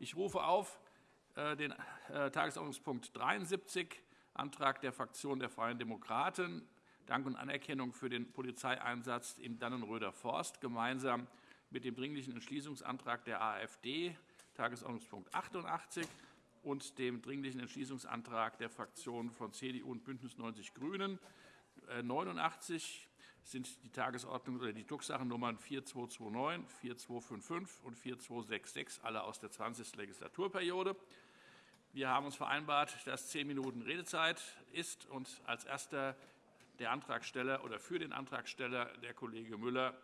Ich rufe auf äh, den äh, Tagesordnungspunkt 73, Antrag der Fraktion der Freien Demokraten, Dank und Anerkennung für den Polizeieinsatz im Dannenröder Forst, gemeinsam mit dem Dringlichen Entschließungsantrag der AfD, Tagesordnungspunkt 88, und dem Dringlichen Entschließungsantrag der Fraktionen von CDU und BÜNDNIS 90 die GRÜNEN, 89 sind die Tagesordnung oder die Drucksachennummern 4229, 4255 und 4266, alle aus der 20. Legislaturperiode. Wir haben uns vereinbart, dass zehn Minuten Redezeit ist und als erster der Antragsteller oder für den Antragsteller der Kollege Müller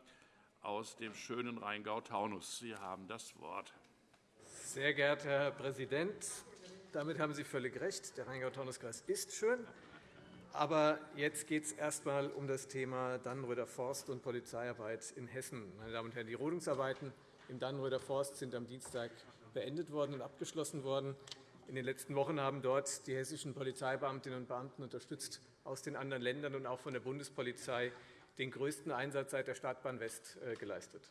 aus dem schönen Rheingau-Taunus. Sie haben das Wort. Sehr geehrter Herr Präsident, damit haben Sie völlig recht. Der Rheingau-Taunus-Kreis ist schön. Aber jetzt geht es erst einmal um das Thema Dannenröder Forst und Polizeiarbeit in Hessen. Meine Damen und Herren, die Rodungsarbeiten im Dannenröder Forst sind am Dienstag beendet worden und abgeschlossen worden. In den letzten Wochen haben dort die hessischen Polizeibeamtinnen und Beamten unterstützt aus den anderen Ländern und auch von der Bundespolizei den größten Einsatz seit der Startbahn West äh, geleistet.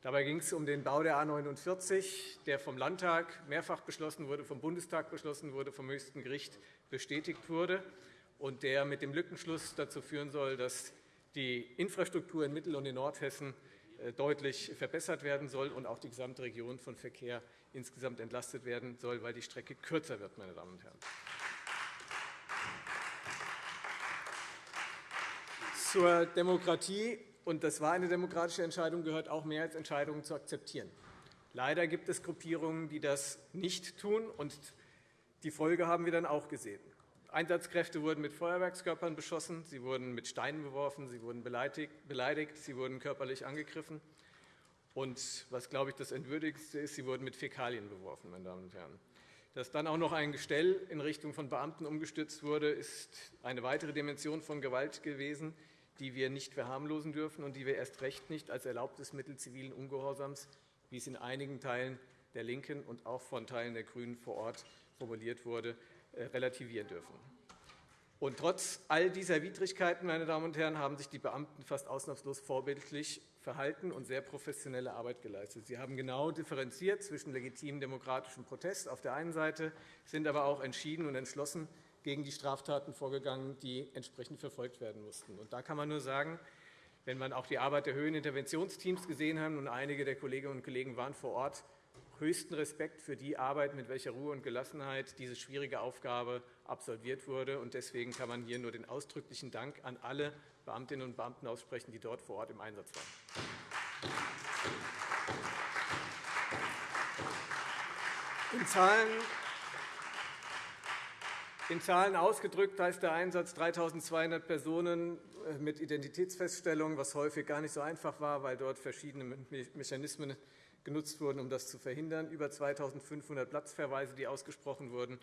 Dabei ging es um den Bau der A 49, der vom Landtag mehrfach beschlossen wurde, vom Bundestag beschlossen wurde, vom höchsten Gericht bestätigt wurde und der mit dem Lückenschluss dazu führen soll, dass die Infrastruktur in Mittel- und in Nordhessen äh, deutlich verbessert werden soll und auch die gesamte Region von Verkehr insgesamt entlastet werden soll, weil die Strecke kürzer wird. Meine Damen und Herren. Zur Demokratie, und das war eine demokratische Entscheidung, gehört auch Mehrheitsentscheidungen zu akzeptieren. Leider gibt es Gruppierungen, die das nicht tun, und die Folge haben wir dann auch gesehen. Einsatzkräfte wurden mit Feuerwerkskörpern beschossen, sie wurden mit Steinen beworfen, sie wurden beleidigt, sie wurden körperlich angegriffen. Und was, glaube ich, das Entwürdigste ist, sie wurden mit Fäkalien beworfen. Meine Damen und Herren. Dass dann auch noch ein Gestell in Richtung von Beamten umgestürzt wurde, ist eine weitere Dimension von Gewalt gewesen, die wir nicht verharmlosen dürfen und die wir erst recht nicht als erlaubtes Mittel zivilen Ungehorsams, wie es in einigen Teilen der LINKEN und auch von Teilen der GRÜNEN vor Ort formuliert wurde, relativieren dürfen. Und trotz all dieser Widrigkeiten, meine Damen und Herren, haben sich die Beamten fast ausnahmslos vorbildlich verhalten und sehr professionelle Arbeit geleistet. Sie haben genau differenziert zwischen legitimem demokratischem Protest auf der einen Seite, sind aber auch entschieden und entschlossen gegen die Straftaten vorgegangen, die entsprechend verfolgt werden mussten. Und da kann man nur sagen, wenn man auch die Arbeit der Höheninterventionsteams gesehen hat, und einige der Kolleginnen und Kollegen waren vor Ort, höchsten Respekt für die Arbeit, mit welcher Ruhe und Gelassenheit diese schwierige Aufgabe absolviert wurde. Deswegen kann man hier nur den ausdrücklichen Dank an alle Beamtinnen und Beamten aussprechen, die dort vor Ort im Einsatz waren. In Zahlen in Zahlen ausgedrückt heißt der Einsatz 3.200 Personen äh, mit Identitätsfeststellung, was häufig gar nicht so einfach war, weil dort verschiedene Mechanismen genutzt wurden, um das zu verhindern, über 2.500 Platzverweise, die ausgesprochen wurden.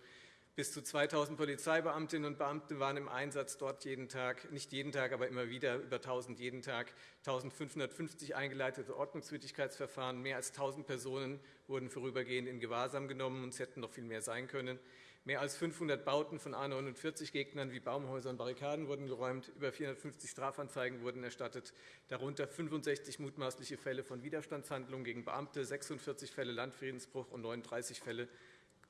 Bis zu 2.000 Polizeibeamtinnen und Beamte waren im Einsatz dort jeden Tag, nicht jeden Tag, aber immer wieder über 1.000 jeden Tag, 1.550 eingeleitete Ordnungswidrigkeitsverfahren, mehr als 1.000 Personen wurden vorübergehend in Gewahrsam genommen, und es hätten noch viel mehr sein können. Mehr als 500 Bauten von A49-Gegnern wie Baumhäuser und Barrikaden wurden geräumt, über 450 Strafanzeigen wurden erstattet, darunter 65 mutmaßliche Fälle von Widerstandshandlungen gegen Beamte, 46 Fälle Landfriedensbruch und 39 Fälle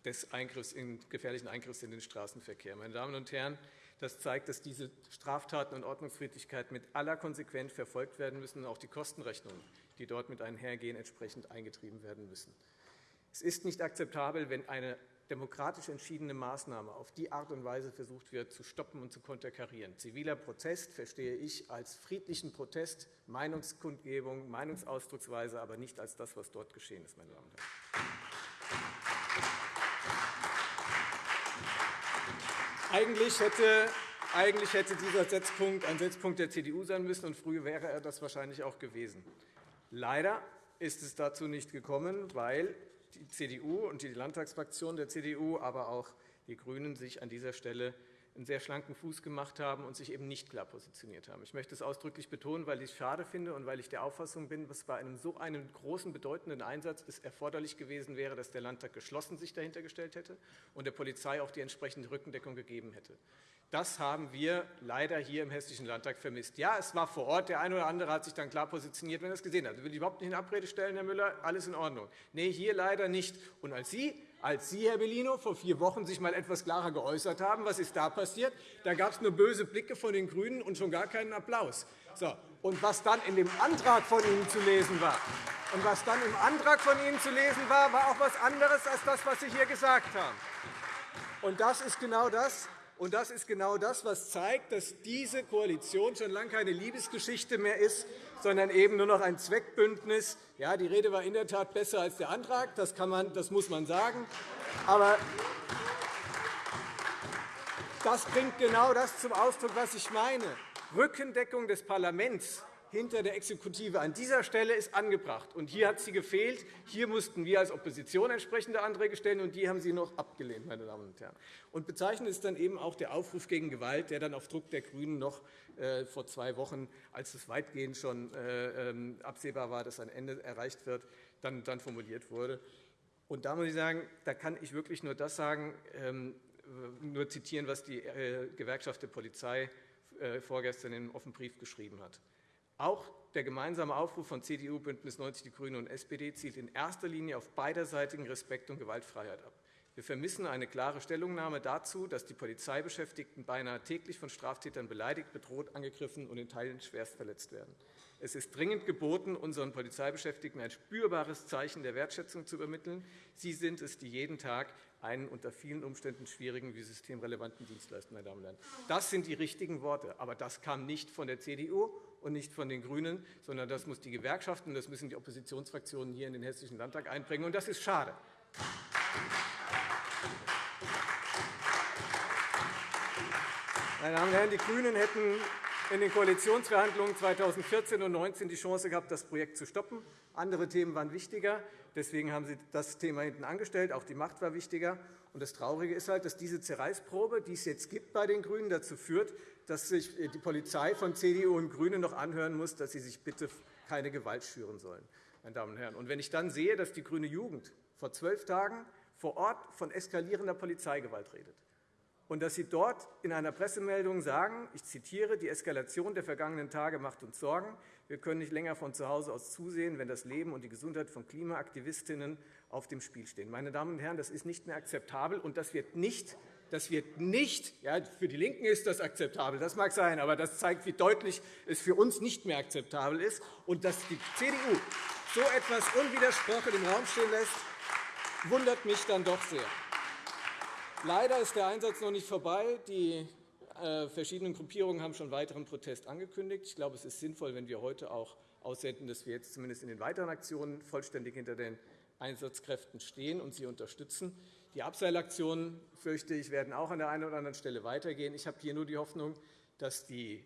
des Eingriffs in, gefährlichen Eingriffs in den Straßenverkehr. Meine Damen und Herren, das zeigt, dass diese Straftaten und Ordnungsfriedlichkeit mit aller Konsequenz verfolgt werden müssen und auch die Kostenrechnungen, die dort mit einhergehen, entsprechend eingetrieben werden müssen. Es ist nicht akzeptabel, wenn eine demokratisch entschiedene Maßnahme auf die Art und Weise versucht wird, zu stoppen und zu konterkarieren. Ziviler Protest verstehe ich als friedlichen Protest, Meinungskundgebung, Meinungsausdrucksweise, aber nicht als das, was dort geschehen ist. Meine Damen und Herren. Eigentlich hätte, eigentlich hätte dieser Setzpunkt ein Setzpunkt der CDU sein müssen, und früher wäre er das wahrscheinlich auch gewesen. Leider ist es dazu nicht gekommen, weil die CDU und die Landtagsfraktion der CDU, aber auch die GRÜNEN sich an dieser Stelle einen sehr schlanken Fuß gemacht haben und sich eben nicht klar positioniert haben. Ich möchte es ausdrücklich betonen, weil ich es schade finde und weil ich der Auffassung bin, dass bei einem so einem großen, bedeutenden Einsatz es erforderlich gewesen wäre, dass der Landtag geschlossen sich dahinter gestellt hätte und der Polizei auch die entsprechende Rückendeckung gegeben hätte. Das haben wir leider hier im Hessischen Landtag vermisst. Ja, es war vor Ort. Der eine oder andere hat sich dann klar positioniert, wenn er es gesehen hat. Das will ich überhaupt nicht in Abrede stellen, Herr Müller. Alles in Ordnung. Nee, hier leider nicht. Und als Sie, als Sie, Herr Bellino, vor vier Wochen sich mal etwas klarer geäußert haben, was ist da passiert? Da gab es nur böse Blicke von den GRÜNEN und schon gar keinen Applaus. So. Und was dann in dem Antrag von Ihnen zu lesen war, und was dann im Antrag von Ihnen zu lesen war, war auch etwas anderes als das, was Sie hier gesagt haben. Und das ist genau das, und das ist genau das, was zeigt, dass diese Koalition schon lange keine Liebesgeschichte mehr ist, sondern eben nur noch ein Zweckbündnis. Ja, die Rede war in der Tat besser als der Antrag, das, kann man, das muss man sagen. Aber das bringt genau das zum Ausdruck, was ich meine. Rückendeckung des Parlaments hinter der Exekutive an dieser Stelle ist angebracht. Und hier hat sie gefehlt. Hier mussten wir als Opposition entsprechende Anträge stellen, und die haben Sie noch abgelehnt, meine Damen und Herren. Und bezeichnend ist dann eben auch der Aufruf gegen Gewalt, der dann auf Druck der GRÜNEN noch äh, vor zwei Wochen, als es weitgehend schon äh, ähm, absehbar war, dass ein Ende erreicht wird, dann, formuliert wurde. Und da muss ich sagen, da kann ich wirklich nur das sagen, ähm, nur zitieren, was die äh, Gewerkschaft der Polizei vorgestern in einem offenen Brief geschrieben hat. Auch der gemeinsame Aufruf von CDU, BÜNDNIS 90 die GRÜNEN und SPD zielt in erster Linie auf beiderseitigen Respekt und Gewaltfreiheit ab. Wir vermissen eine klare Stellungnahme dazu, dass die Polizeibeschäftigten beinahe täglich von Straftätern beleidigt, bedroht, angegriffen und in Teilen schwerst verletzt werden. Es ist dringend geboten, unseren Polizeibeschäftigten ein spürbares Zeichen der Wertschätzung zu übermitteln. Sie sind es, die jeden Tag einen unter vielen Umständen schwierigen wie systemrelevanten Dienst leisten. Meine Damen und Herren. Das sind die richtigen Worte. Aber das kam nicht von der CDU und nicht von den GRÜNEN, sondern das muss die Gewerkschaften, das müssen die Oppositionsfraktionen hier in den Hessischen Landtag einbringen. Und das ist schade. Meine Damen und Herren, die GRÜNEN hätten in den Koalitionsverhandlungen 2014 und 2019 die Chance gehabt, das Projekt zu stoppen. Andere Themen waren wichtiger. Deswegen haben Sie das Thema hinten angestellt. Auch die Macht war wichtiger. Und das Traurige ist halt, dass diese Zerreißprobe, die es jetzt gibt bei den GRÜNEN, dazu führt, dass sich die Polizei von CDU und GRÜNEN noch anhören muss, dass sie sich bitte keine Gewalt schüren sollen. Meine Damen und Herren. Und wenn ich dann sehe, dass die grüne Jugend vor zwölf Tagen vor Ort von eskalierender Polizeigewalt redet, und dass Sie dort in einer Pressemeldung sagen, ich zitiere, die Eskalation der vergangenen Tage macht uns Sorgen. Wir können nicht länger von zu Hause aus zusehen, wenn das Leben und die Gesundheit von Klimaaktivistinnen auf dem Spiel stehen. Meine Damen und Herren, das ist nicht mehr akzeptabel, und das wird nicht das wird nicht, ja, für die LINKEN ist das akzeptabel, das mag sein, aber das zeigt, wie deutlich es für uns nicht mehr akzeptabel ist. Und dass die CDU so etwas unwidersprochen im Raum stehen lässt, wundert mich dann doch sehr. Leider ist der Einsatz noch nicht vorbei. Die äh, verschiedenen Gruppierungen haben schon weiteren Protest angekündigt. Ich glaube, es ist sinnvoll, wenn wir heute auch aussenden, dass wir jetzt zumindest in den weiteren Aktionen vollständig hinter den Einsatzkräften stehen und sie unterstützen. Die Abseilaktionen, fürchte ich, werden auch an der einen oder anderen Stelle weitergehen. Ich habe hier nur die Hoffnung, dass die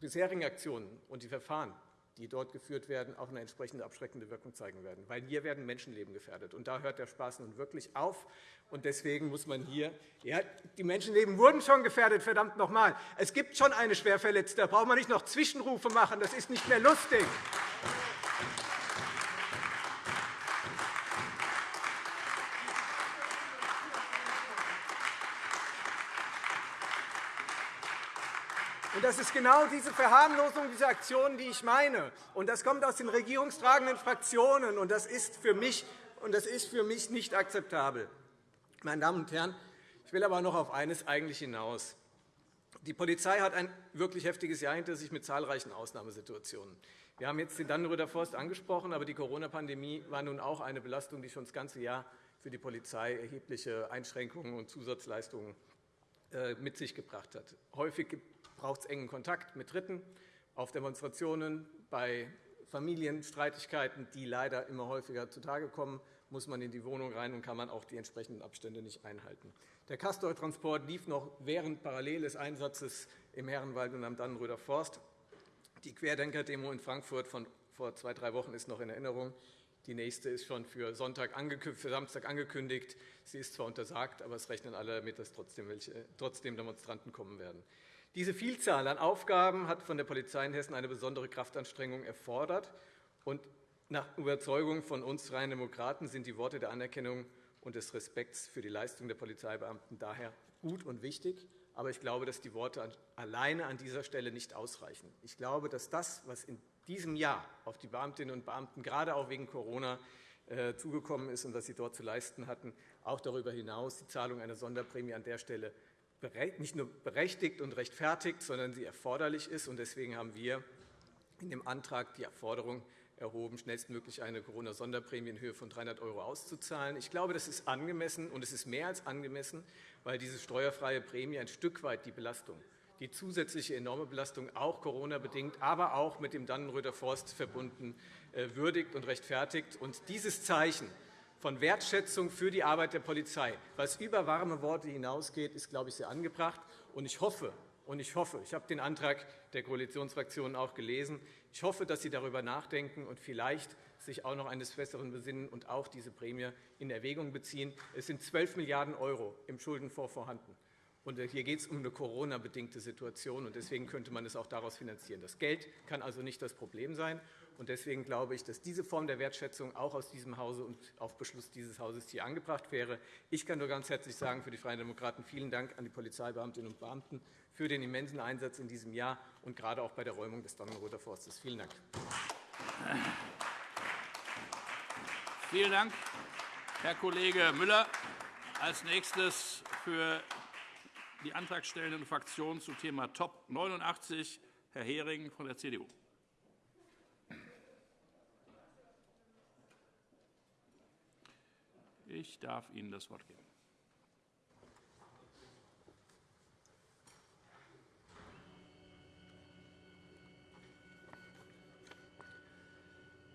bisherigen Aktionen und die Verfahren die dort geführt werden, auch eine entsprechende abschreckende Wirkung zeigen werden. Weil hier werden Menschenleben gefährdet. Und da hört der Spaß nun wirklich auf. Und deswegen muss man hier ja, die Menschenleben wurden schon gefährdet, verdammt noch einmal. Es gibt schon eine Schwerverletzte. Da braucht man nicht noch Zwischenrufe machen. Das ist nicht mehr lustig. das ist genau diese Verharmlosung dieser Aktionen, die ich meine. Und das kommt aus den regierungstragenden Fraktionen. Und das ist für mich, und das ist für mich nicht akzeptabel. Meine Damen und Herren, ich will aber noch auf eines eigentlich hinaus. Die Polizei hat ein wirklich heftiges Jahr hinter sich mit zahlreichen Ausnahmesituationen. Wir haben jetzt den Dannenröder Forst angesprochen, aber die Corona-Pandemie war nun auch eine Belastung, die schon das ganze Jahr für die Polizei erhebliche Einschränkungen und Zusatzleistungen äh, mit sich gebracht hat. Häufig braucht es engen Kontakt mit Dritten auf Demonstrationen, bei Familienstreitigkeiten, die leider immer häufiger zutage kommen, muss man in die Wohnung rein und kann man auch die entsprechenden Abstände nicht einhalten. Der Castor-Transport lief noch während parallel des Einsatzes im Herrenwald und am Dannenröder Forst. Die Querdenker-Demo in Frankfurt von vor zwei, drei Wochen ist noch in Erinnerung. Die nächste ist schon für, Sonntag für Samstag angekündigt. Sie ist zwar untersagt, aber es rechnen alle damit, dass trotzdem, welche, trotzdem Demonstranten kommen werden. Diese Vielzahl an Aufgaben hat von der Polizei in Hessen eine besondere Kraftanstrengung erfordert. Und nach Überzeugung von uns Freien Demokraten sind die Worte der Anerkennung und des Respekts für die Leistung der Polizeibeamten daher gut und wichtig. Aber ich glaube, dass die Worte alleine an dieser Stelle nicht ausreichen. Ich glaube, dass das, was in diesem Jahr auf die Beamtinnen und Beamten, gerade auch wegen Corona, äh, zugekommen ist und was sie dort zu leisten hatten, auch darüber hinaus die Zahlung einer Sonderprämie an der Stelle nicht nur berechtigt und rechtfertigt, sondern sie erforderlich ist. Deswegen haben wir in dem Antrag die Forderung erhoben, schnellstmöglich eine Corona-Sonderprämie in Höhe von 300 € auszuzahlen. Ich glaube, das ist angemessen, und es ist mehr als angemessen, weil diese steuerfreie Prämie ein Stück weit die Belastung, die zusätzliche enorme Belastung, auch Corona-bedingt, aber auch mit dem Dannenröder Forst verbunden, äh, würdigt und rechtfertigt. Und dieses Zeichen von Wertschätzung für die Arbeit der Polizei, was über warme Worte hinausgeht, ist, glaube ich, sehr angebracht. Und ich hoffe, und ich hoffe, ich habe den Antrag der Koalitionsfraktionen auch gelesen, ich hoffe, dass Sie darüber nachdenken und vielleicht sich auch noch eines Besseren besinnen und auch diese Prämie in Erwägung beziehen. Es sind 12 Milliarden € im Schuldenfonds vorhanden. Und hier geht es um eine Corona-bedingte Situation, und deswegen könnte man es auch daraus finanzieren. Das Geld kann also nicht das Problem sein. Und deswegen glaube ich, dass diese Form der Wertschätzung auch aus diesem Hause und auf Beschluss dieses Hauses hier angebracht wäre. Ich kann nur ganz herzlich sagen für die Freien Demokraten vielen Dank an die Polizeibeamtinnen und Beamten für den immensen Einsatz in diesem Jahr und gerade auch bei der Räumung des Dannenroder Forstes. Vielen Dank. Vielen Dank, Herr Kollege Müller. Als nächstes für die antragstellenden Fraktionen zum Thema Top 89 Herr Hering von der CDU. Ich darf Ihnen das Wort geben.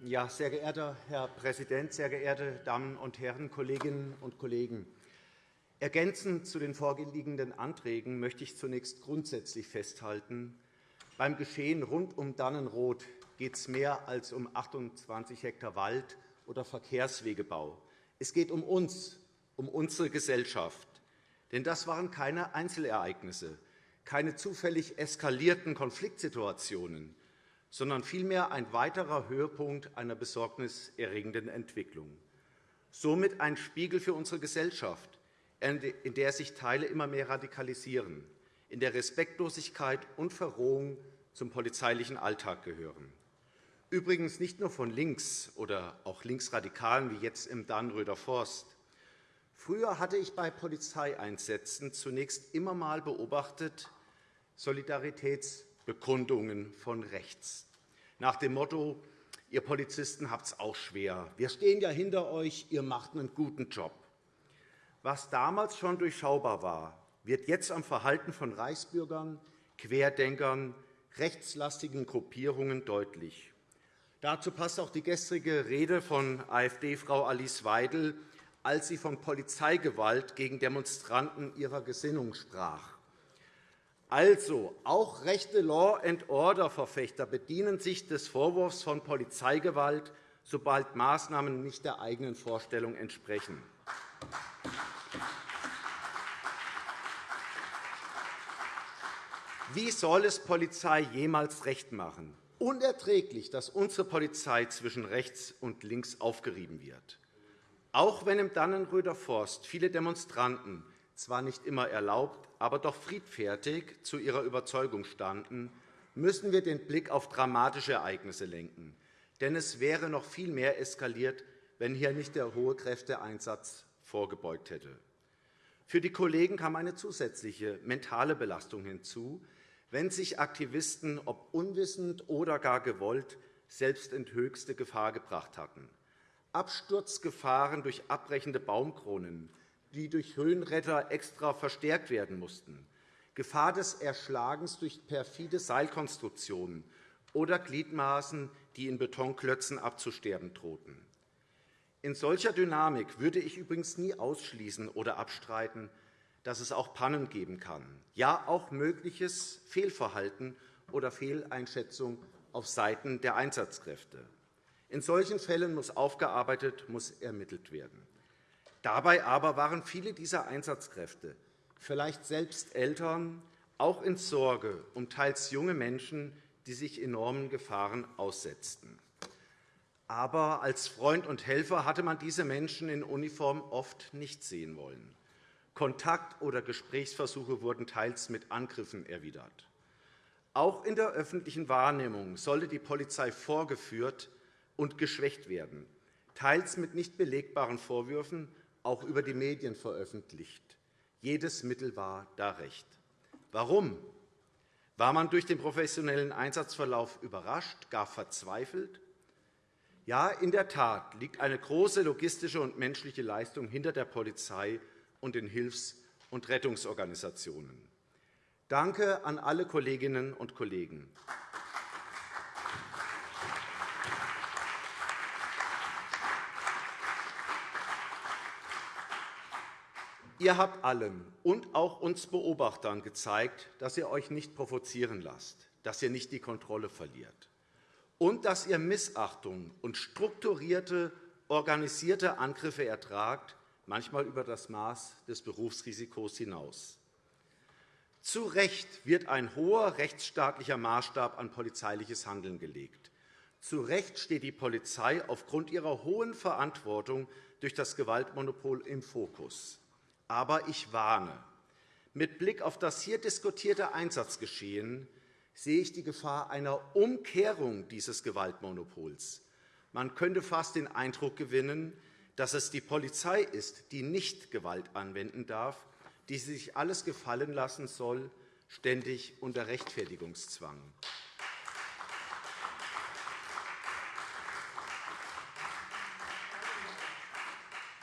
Ja, sehr geehrter Herr Präsident, sehr geehrte Damen und Herren, Kolleginnen und Kollegen! Ergänzend zu den vorliegenden Anträgen möchte ich zunächst grundsätzlich festhalten, beim Geschehen rund um Dannenroth geht es mehr als um 28 Hektar Wald oder Verkehrswegebau. Es geht um uns, um unsere Gesellschaft. Denn das waren keine Einzelereignisse, keine zufällig eskalierten Konfliktsituationen, sondern vielmehr ein weiterer Höhepunkt einer besorgniserregenden Entwicklung. Somit ein Spiegel für unsere Gesellschaft, in der sich Teile immer mehr radikalisieren, in der Respektlosigkeit und Verrohung zum polizeilichen Alltag gehören. Übrigens nicht nur von links oder auch Linksradikalen wie jetzt im Dannröder Forst. Früher hatte ich bei Polizeieinsätzen zunächst immer einmal beobachtet Solidaritäts- Bekundungen von rechts. Nach dem Motto, ihr Polizisten habt es auch schwer. Wir stehen ja hinter euch, ihr macht einen guten Job. Was damals schon durchschaubar war, wird jetzt am Verhalten von Reichsbürgern, Querdenkern, rechtslastigen Gruppierungen deutlich. Dazu passt auch die gestrige Rede von AfD-Frau Alice Weidel, als sie von Polizeigewalt gegen Demonstranten ihrer Gesinnung sprach. Also, auch rechte Law-and-Order-Verfechter bedienen sich des Vorwurfs von Polizeigewalt, sobald Maßnahmen nicht der eigenen Vorstellung entsprechen. Wie soll es Polizei jemals recht machen? Unerträglich, dass unsere Polizei zwischen rechts und links aufgerieben wird. Auch wenn im Dannenröder Forst viele Demonstranten zwar nicht immer erlaubt, aber doch friedfertig zu ihrer Überzeugung standen, müssen wir den Blick auf dramatische Ereignisse lenken. Denn es wäre noch viel mehr eskaliert, wenn hier nicht der hohe Kräfteeinsatz vorgebeugt hätte. Für die Kollegen kam eine zusätzliche mentale Belastung hinzu, wenn sich Aktivisten, ob unwissend oder gar gewollt, selbst in höchste Gefahr gebracht hatten. Absturzgefahren durch abbrechende Baumkronen, die durch Höhenretter extra verstärkt werden mussten, Gefahr des Erschlagens durch perfide Seilkonstruktionen oder Gliedmaßen, die in Betonklötzen abzusterben drohten. In solcher Dynamik würde ich übrigens nie ausschließen oder abstreiten, dass es auch Pannen geben kann, ja auch mögliches Fehlverhalten oder Fehleinschätzung auf Seiten der Einsatzkräfte. In solchen Fällen muss aufgearbeitet, muss ermittelt werden. Dabei aber waren viele dieser Einsatzkräfte, vielleicht selbst Eltern, auch in Sorge um teils junge Menschen, die sich enormen Gefahren aussetzten. Aber als Freund und Helfer hatte man diese Menschen in Uniform oft nicht sehen wollen. Kontakt- oder Gesprächsversuche wurden teils mit Angriffen erwidert. Auch in der öffentlichen Wahrnehmung sollte die Polizei vorgeführt und geschwächt werden, teils mit nicht belegbaren Vorwürfen, auch über die Medien veröffentlicht. Jedes Mittel war da recht. Warum? War man durch den professionellen Einsatzverlauf überrascht, gar verzweifelt? Ja, in der Tat liegt eine große logistische und menschliche Leistung hinter der Polizei und den Hilfs- und Rettungsorganisationen. Danke an alle Kolleginnen und Kollegen. Ihr habt allen und auch uns Beobachtern gezeigt, dass ihr euch nicht provozieren lasst, dass ihr nicht die Kontrolle verliert und dass ihr Missachtung und strukturierte, organisierte Angriffe ertragt, manchmal über das Maß des Berufsrisikos hinaus. Zu Recht wird ein hoher rechtsstaatlicher Maßstab an polizeiliches Handeln gelegt. Zu Recht steht die Polizei aufgrund ihrer hohen Verantwortung durch das Gewaltmonopol im Fokus. Aber ich warne. Mit Blick auf das hier diskutierte Einsatzgeschehen sehe ich die Gefahr einer Umkehrung dieses Gewaltmonopols. Man könnte fast den Eindruck gewinnen, dass es die Polizei ist, die nicht Gewalt anwenden darf, die sich alles gefallen lassen soll, ständig unter Rechtfertigungszwang.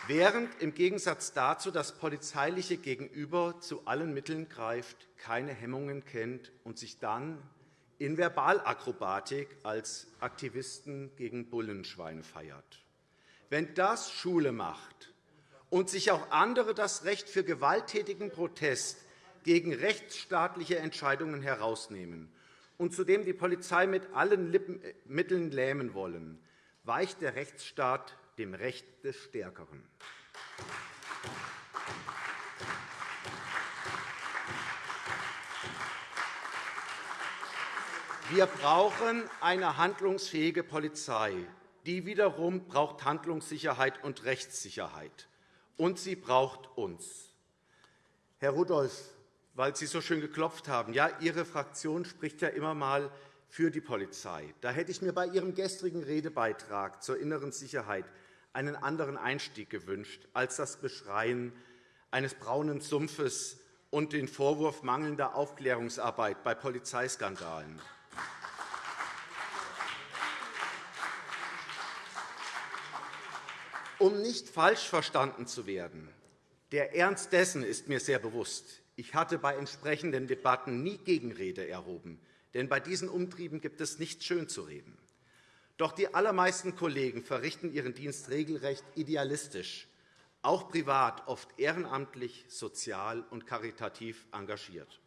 Während im Gegensatz dazu das polizeiliche Gegenüber zu allen Mitteln greift, keine Hemmungen kennt und sich dann in Verbalakrobatik als Aktivisten gegen Bullenschweine feiert. Wenn das Schule macht und sich auch andere das Recht für gewalttätigen Protest gegen rechtsstaatliche Entscheidungen herausnehmen und zudem die Polizei mit allen äh, Mitteln lähmen wollen, weicht der Rechtsstaat dem Recht des Stärkeren. Wir brauchen eine handlungsfähige Polizei. Die wiederum braucht Handlungssicherheit und Rechtssicherheit. Und sie braucht uns. Herr Rudolph, weil Sie so schön geklopft haben, ja, Ihre Fraktion spricht ja immer einmal für die Polizei. Da hätte ich mir bei Ihrem gestrigen Redebeitrag zur inneren Sicherheit einen anderen Einstieg gewünscht als das Beschreien eines braunen Sumpfes und den Vorwurf mangelnder Aufklärungsarbeit bei Polizeiskandalen. Um nicht falsch verstanden zu werden, der Ernst dessen ist mir sehr bewusst. Ich hatte bei entsprechenden Debatten nie Gegenrede erhoben, denn bei diesen Umtrieben gibt es nichts schönzureden. Doch die allermeisten Kollegen verrichten ihren Dienst regelrecht idealistisch, auch privat oft ehrenamtlich, sozial und karitativ engagiert.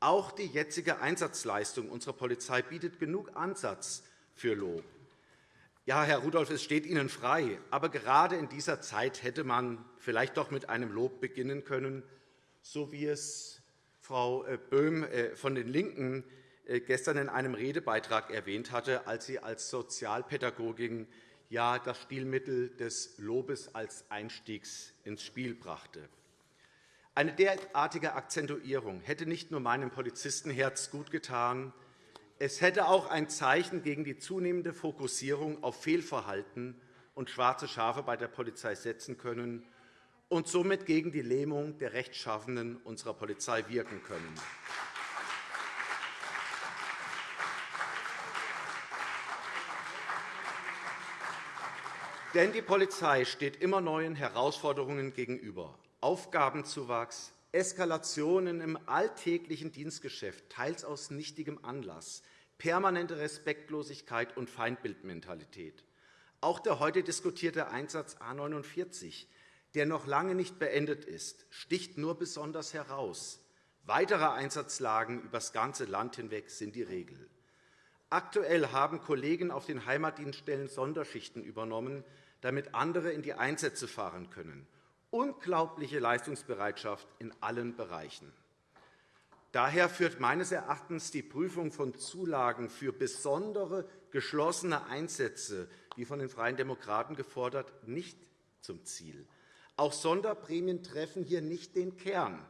Auch die jetzige Einsatzleistung unserer Polizei bietet genug Ansatz für Lob. Ja, Herr Rudolph, es steht Ihnen frei. Aber gerade in dieser Zeit hätte man vielleicht doch mit einem Lob beginnen können, so wie es Frau äh, Böhm äh, von den LINKEN äh, gestern in einem Redebeitrag erwähnt hatte, als sie als Sozialpädagogin ja das Stilmittel des Lobes als Einstiegs ins Spiel brachte. Eine derartige Akzentuierung hätte nicht nur meinem Polizistenherz gutgetan, es hätte auch ein Zeichen gegen die zunehmende Fokussierung auf Fehlverhalten und schwarze Schafe bei der Polizei setzen können und somit gegen die Lähmung der Rechtschaffenden unserer Polizei wirken können. Denn die Polizei steht immer neuen Herausforderungen gegenüber. Aufgabenzuwachs, Eskalationen im alltäglichen Dienstgeschäft, teils aus nichtigem Anlass, permanente Respektlosigkeit und Feindbildmentalität. Auch der heute diskutierte Einsatz A 49, der noch lange nicht beendet ist, sticht nur besonders heraus. Weitere Einsatzlagen über das ganze Land hinweg sind die Regel. Aktuell haben Kollegen auf den Heimatdienststellen Sonderschichten übernommen, damit andere in die Einsätze fahren können unglaubliche Leistungsbereitschaft in allen Bereichen. Daher führt meines Erachtens die Prüfung von Zulagen für besondere geschlossene Einsätze, wie von den Freien Demokraten gefordert, nicht zum Ziel. Auch Sonderprämien treffen hier nicht den Kern.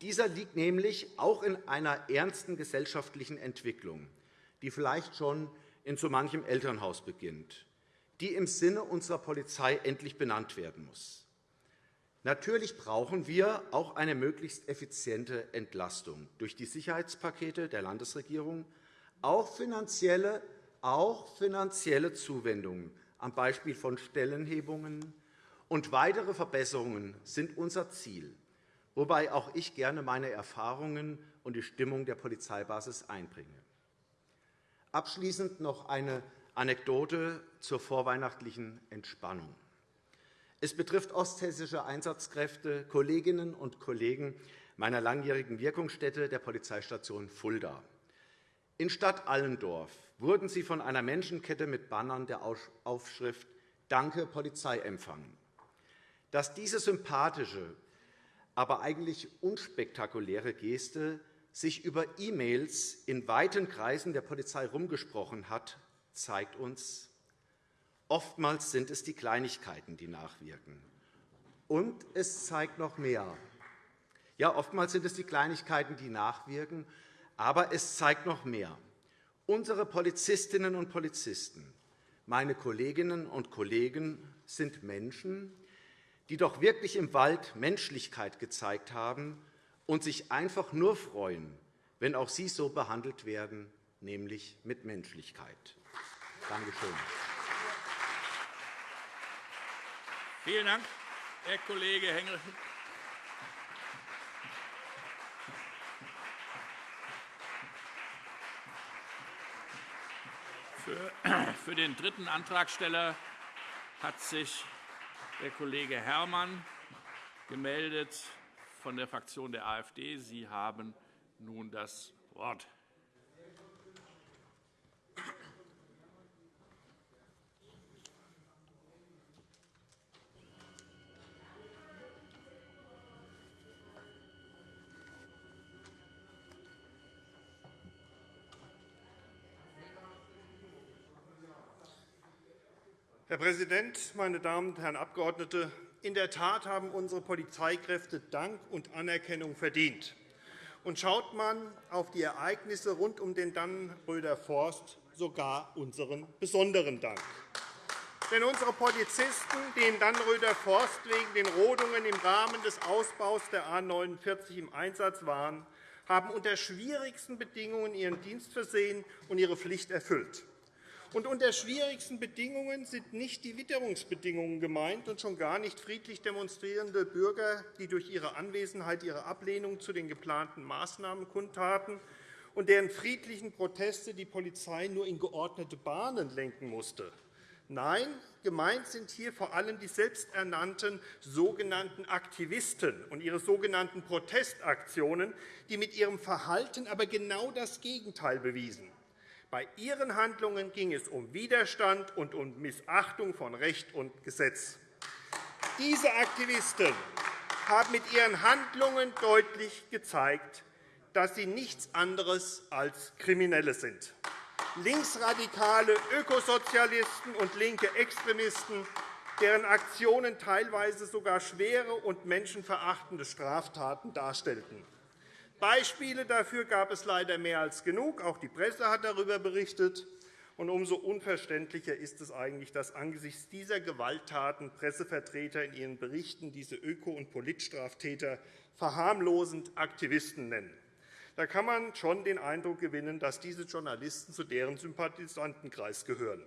Dieser liegt nämlich auch in einer ernsten gesellschaftlichen Entwicklung, die vielleicht schon in so manchem Elternhaus beginnt, die im Sinne unserer Polizei endlich benannt werden muss. Natürlich brauchen wir auch eine möglichst effiziente Entlastung durch die Sicherheitspakete der Landesregierung, auch finanzielle, auch finanzielle Zuwendungen am Beispiel von Stellenhebungen und weitere Verbesserungen sind unser Ziel wobei auch ich gerne meine Erfahrungen und die Stimmung der Polizeibasis einbringe. Abschließend noch eine Anekdote zur vorweihnachtlichen Entspannung. Es betrifft osthessische Einsatzkräfte, Kolleginnen und Kollegen meiner langjährigen Wirkungsstätte der Polizeistation Fulda. In Stadt Allendorf wurden sie von einer Menschenkette mit Bannern der Aufschrift Danke Polizei empfangen. Dass diese sympathische, aber eigentlich unspektakuläre Geste sich über E-Mails in weiten Kreisen der Polizei herumgesprochen hat, zeigt uns, oftmals sind es die Kleinigkeiten, die nachwirken. Und es zeigt noch mehr. Ja, oftmals sind es die Kleinigkeiten, die nachwirken, aber es zeigt noch mehr. Unsere Polizistinnen und Polizisten, meine Kolleginnen und Kollegen sind Menschen, die doch wirklich im Wald Menschlichkeit gezeigt haben und sich einfach nur freuen, wenn auch sie so behandelt werden, nämlich mit Menschlichkeit. Danke schön. Vielen Dank, Herr Kollege Hengel. Für den dritten Antragsteller hat sich der Kollege Herrmann gemeldet von der Fraktion der AfD. Sie haben nun das Wort. Herr Präsident, meine Damen und Herren Abgeordnete! In der Tat haben unsere Polizeikräfte Dank und Anerkennung verdient. Und schaut man auf die Ereignisse rund um den Dannenröder Forst, sogar unseren besonderen Dank. Denn unsere Polizisten, die in Dannenröder Forst wegen den Rodungen im Rahmen des Ausbaus der A 49 im Einsatz waren, haben unter schwierigsten Bedingungen ihren Dienst versehen und ihre Pflicht erfüllt. Und unter schwierigsten Bedingungen sind nicht die Witterungsbedingungen gemeint und schon gar nicht friedlich demonstrierende Bürger, die durch ihre Anwesenheit ihre Ablehnung zu den geplanten Maßnahmen kundtaten und deren friedlichen Proteste die Polizei nur in geordnete Bahnen lenken musste. Nein, gemeint sind hier vor allem die selbsternannten sogenannten Aktivisten und ihre sogenannten Protestaktionen, die mit ihrem Verhalten aber genau das Gegenteil bewiesen. Bei ihren Handlungen ging es um Widerstand und um Missachtung von Recht und Gesetz. Diese Aktivisten haben mit ihren Handlungen deutlich gezeigt, dass sie nichts anderes als Kriminelle sind. Linksradikale Ökosozialisten und linke Extremisten, deren Aktionen teilweise sogar schwere und menschenverachtende Straftaten darstellten. Beispiele dafür gab es leider mehr als genug. Auch die Presse hat darüber berichtet. Und umso unverständlicher ist es eigentlich, dass angesichts dieser Gewalttaten Pressevertreter in ihren Berichten diese Öko- und Politstraftäter verharmlosend Aktivisten nennen. Da kann man schon den Eindruck gewinnen, dass diese Journalisten zu deren Sympathisantenkreis gehören.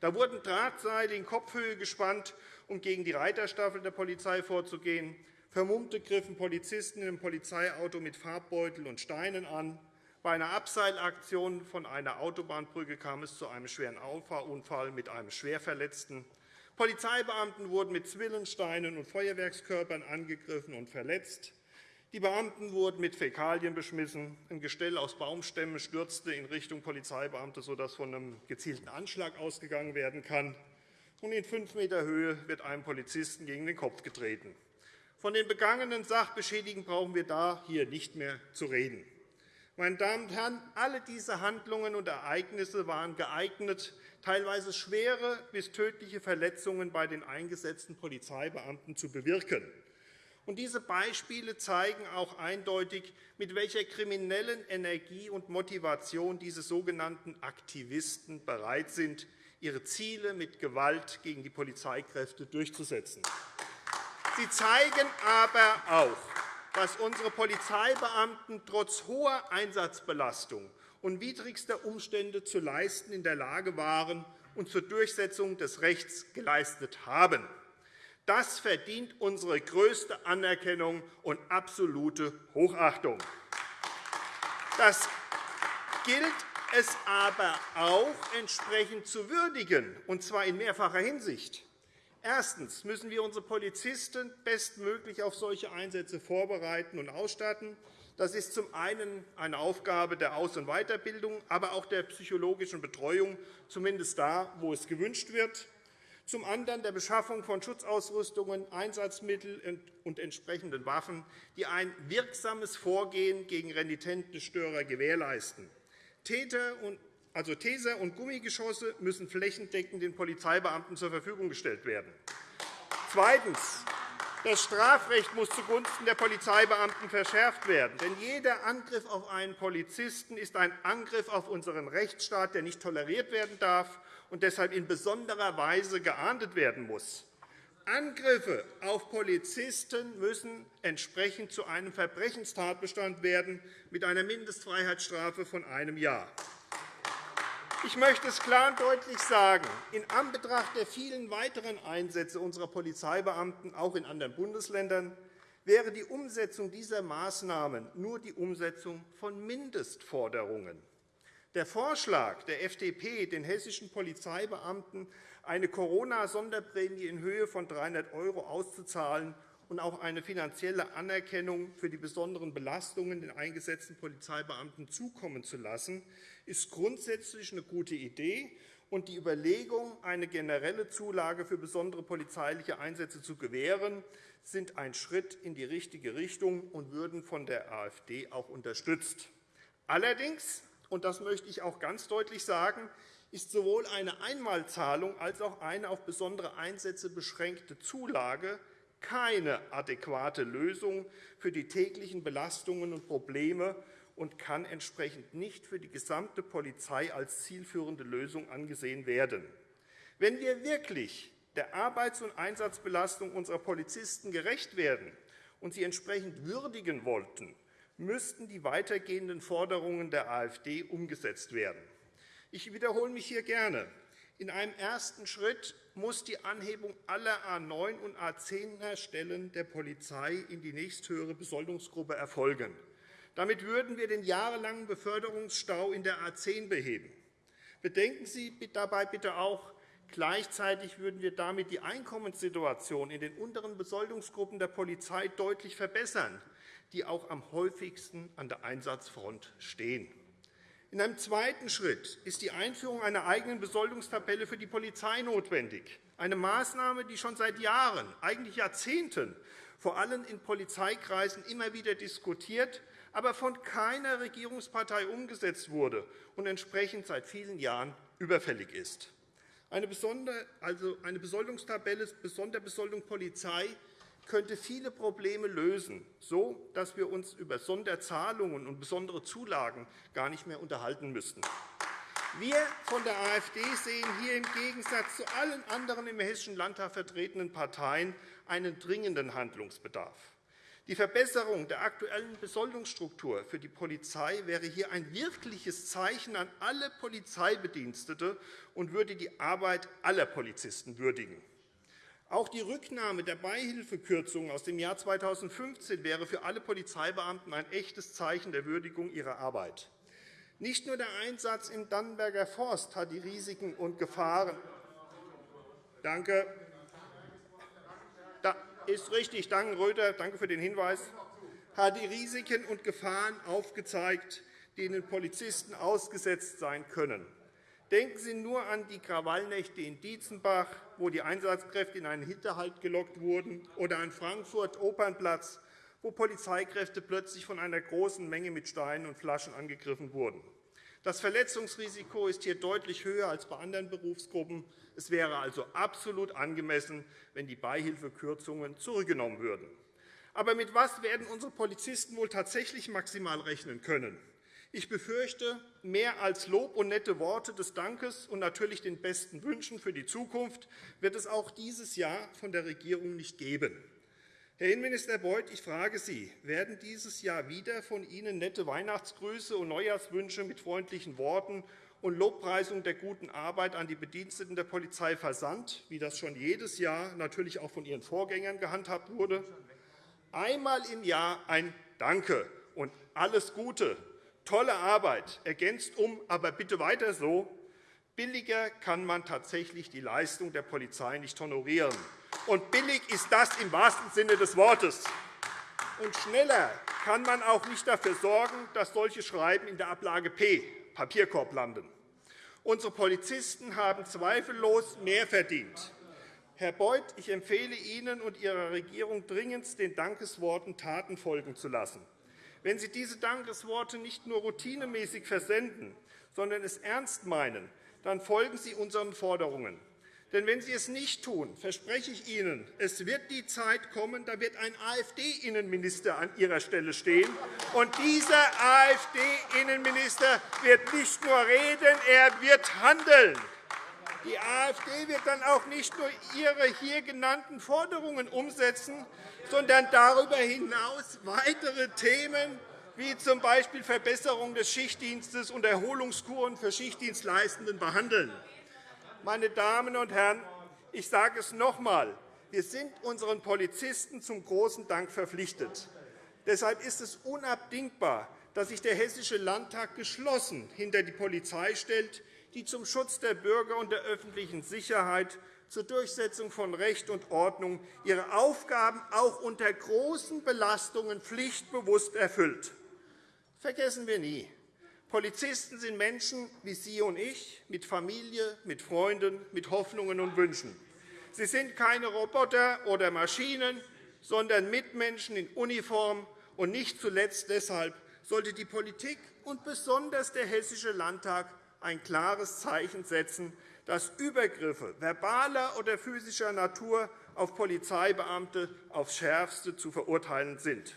Da wurden Drahtseile in Kopfhöhe gespannt, um gegen die Reiterstaffel der Polizei vorzugehen. Vermummte griffen Polizisten in einem Polizeiauto mit Farbbeutel und Steinen an. Bei einer Abseilaktion von einer Autobahnbrücke kam es zu einem schweren Auffahrunfall mit einem Schwerverletzten. Polizeibeamten wurden mit Zwillensteinen und Feuerwerkskörpern angegriffen und verletzt. Die Beamten wurden mit Fäkalien beschmissen. Ein Gestell aus Baumstämmen stürzte in Richtung Polizeibeamte, sodass von einem gezielten Anschlag ausgegangen werden kann. Und in fünf Meter Höhe wird einem Polizisten gegen den Kopf getreten. Von den begangenen Sachbeschädigungen brauchen wir da hier nicht mehr zu reden. Meine Damen und Herren, alle diese Handlungen und Ereignisse waren geeignet, teilweise schwere bis tödliche Verletzungen bei den eingesetzten Polizeibeamten zu bewirken. Und diese Beispiele zeigen auch eindeutig, mit welcher kriminellen Energie und Motivation diese sogenannten Aktivisten bereit sind, ihre Ziele mit Gewalt gegen die Polizeikräfte durchzusetzen. Sie zeigen aber auch, was unsere Polizeibeamten trotz hoher Einsatzbelastung und widrigster Umstände zu leisten in der Lage waren und zur Durchsetzung des Rechts geleistet haben. Das verdient unsere größte Anerkennung und absolute Hochachtung. Das gilt es aber auch entsprechend zu würdigen, und zwar in mehrfacher Hinsicht. Erstens müssen wir unsere Polizisten bestmöglich auf solche Einsätze vorbereiten und ausstatten. Das ist zum einen eine Aufgabe der Aus- und Weiterbildung, aber auch der psychologischen Betreuung, zumindest da, wo es gewünscht wird. Zum anderen der Beschaffung von Schutzausrüstungen, Einsatzmitteln und entsprechenden Waffen, die ein wirksames Vorgehen gegen renitente Störer gewährleisten. Täter also Taser und Gummigeschosse müssen flächendeckend den Polizeibeamten zur Verfügung gestellt werden. Zweitens. Das Strafrecht muss zugunsten der Polizeibeamten verschärft werden. Denn jeder Angriff auf einen Polizisten ist ein Angriff auf unseren Rechtsstaat, der nicht toleriert werden darf und deshalb in besonderer Weise geahndet werden muss. Angriffe auf Polizisten müssen entsprechend zu einem Verbrechenstatbestand werden mit einer Mindestfreiheitsstrafe von einem Jahr. Ich möchte es klar und deutlich sagen. In Anbetracht der vielen weiteren Einsätze unserer Polizeibeamten, auch in anderen Bundesländern, wäre die Umsetzung dieser Maßnahmen nur die Umsetzung von Mindestforderungen. Der Vorschlag der FDP, den hessischen Polizeibeamten eine Corona-Sonderprämie in Höhe von 300 € auszuzahlen und auch eine finanzielle Anerkennung für die besonderen Belastungen den eingesetzten Polizeibeamten zukommen zu lassen, ist grundsätzlich eine gute Idee, und die Überlegung, eine generelle Zulage für besondere polizeiliche Einsätze zu gewähren, sind ein Schritt in die richtige Richtung und würden von der AfD auch unterstützt. Allerdings, und das möchte ich auch ganz deutlich sagen, ist sowohl eine Einmalzahlung als auch eine auf besondere Einsätze beschränkte Zulage keine adäquate Lösung für die täglichen Belastungen und Probleme und kann entsprechend nicht für die gesamte Polizei als zielführende Lösung angesehen werden. Wenn wir wirklich der Arbeits- und Einsatzbelastung unserer Polizisten gerecht werden und sie entsprechend würdigen wollten, müssten die weitergehenden Forderungen der AfD umgesetzt werden. Ich wiederhole mich hier gerne. In einem ersten Schritt muss die Anhebung aller A 9 und A 10er Stellen der Polizei in die nächsthöhere Besoldungsgruppe erfolgen. Damit würden wir den jahrelangen Beförderungsstau in der A 10 beheben. Bedenken Sie dabei bitte auch, gleichzeitig würden wir damit die Einkommenssituation in den unteren Besoldungsgruppen der Polizei deutlich verbessern, die auch am häufigsten an der Einsatzfront stehen. In einem zweiten Schritt ist die Einführung einer eigenen Besoldungstabelle für die Polizei notwendig, eine Maßnahme, die schon seit Jahren, eigentlich Jahrzehnten, vor allem in Polizeikreisen immer wieder diskutiert, aber von keiner Regierungspartei umgesetzt wurde und entsprechend seit vielen Jahren überfällig ist. Eine, also Besoldungstabelle Sonderbesoldung Polizei könnte viele Probleme lösen, so dass wir uns über Sonderzahlungen und besondere Zulagen gar nicht mehr unterhalten müssten. Wir von der AfD sehen hier im Gegensatz zu allen anderen im Hessischen Landtag vertretenen Parteien einen dringenden Handlungsbedarf. Die Verbesserung der aktuellen Besoldungsstruktur für die Polizei wäre hier ein wirkliches Zeichen an alle Polizeibedienstete und würde die Arbeit aller Polizisten würdigen. Auch die Rücknahme der Beihilfekürzungen aus dem Jahr 2015 wäre für alle Polizeibeamten ein echtes Zeichen der Würdigung ihrer Arbeit. Nicht nur der Einsatz im Dannenberger Forst hat die Risiken und Gefahren Danke. Da ist richtig. Danke, Röther. Danke für den Hinweis. Hat die Risiken und Gefahren aufgezeigt, denen Polizisten ausgesetzt sein können. Denken Sie nur an die Krawallnächte in Dietzenbach, wo die Einsatzkräfte in einen Hinterhalt gelockt wurden, oder an Frankfurt Opernplatz, wo Polizeikräfte plötzlich von einer großen Menge mit Steinen und Flaschen angegriffen wurden. Das Verletzungsrisiko ist hier deutlich höher als bei anderen Berufsgruppen. Es wäre also absolut angemessen, wenn die Beihilfekürzungen zurückgenommen würden. Aber mit was werden unsere Polizisten wohl tatsächlich maximal rechnen können? Ich befürchte, mehr als Lob und nette Worte des Dankes und natürlich den besten Wünschen für die Zukunft wird es auch dieses Jahr von der Regierung nicht geben. Herr Innenminister Beuth, ich frage Sie, werden dieses Jahr wieder von Ihnen nette Weihnachtsgrüße und Neujahrswünsche mit freundlichen Worten und Lobpreisung der guten Arbeit an die Bediensteten der Polizei versandt, wie das schon jedes Jahr natürlich auch von Ihren Vorgängern gehandhabt wurde? Einmal im Jahr ein Danke und alles Gute, tolle Arbeit, ergänzt um, aber bitte weiter so. Billiger kann man tatsächlich die Leistung der Polizei nicht honorieren. Und billig ist das im wahrsten Sinne des Wortes. Und schneller kann man auch nicht dafür sorgen, dass solche Schreiben in der Ablage P, Papierkorb, landen. Unsere Polizisten haben zweifellos mehr verdient. Herr Beuth, ich empfehle Ihnen und Ihrer Regierung dringend, den Dankesworten Taten folgen zu lassen. Wenn Sie diese Dankesworte nicht nur routinemäßig versenden, sondern es ernst meinen, dann folgen Sie unseren Forderungen. Denn wenn Sie es nicht tun, verspreche ich Ihnen, es wird die Zeit kommen, da wird ein AfD-Innenminister an Ihrer Stelle stehen. Und dieser AfD-Innenminister wird nicht nur reden, er wird handeln. Die AfD wird dann auch nicht nur ihre hier genannten Forderungen umsetzen, sondern darüber hinaus weitere Themen wie z. B. Verbesserung des Schichtdienstes und Erholungskuren für Schichtdienstleistenden behandeln. Meine Damen und Herren, ich sage es noch einmal. Wir sind unseren Polizisten zum großen Dank verpflichtet. Deshalb ist es unabdingbar, dass sich der Hessische Landtag geschlossen hinter die Polizei stellt, die zum Schutz der Bürger und der öffentlichen Sicherheit zur Durchsetzung von Recht und Ordnung ihre Aufgaben auch unter großen Belastungen pflichtbewusst erfüllt. Vergessen wir nie, Polizisten sind Menschen wie Sie und ich, mit Familie, mit Freunden, mit Hoffnungen und Wünschen. Sie sind keine Roboter oder Maschinen, sondern Mitmenschen in Uniform. Und nicht zuletzt deshalb sollte die Politik und besonders der Hessische Landtag ein klares Zeichen setzen, dass Übergriffe verbaler oder physischer Natur auf Polizeibeamte aufs Schärfste zu verurteilen sind.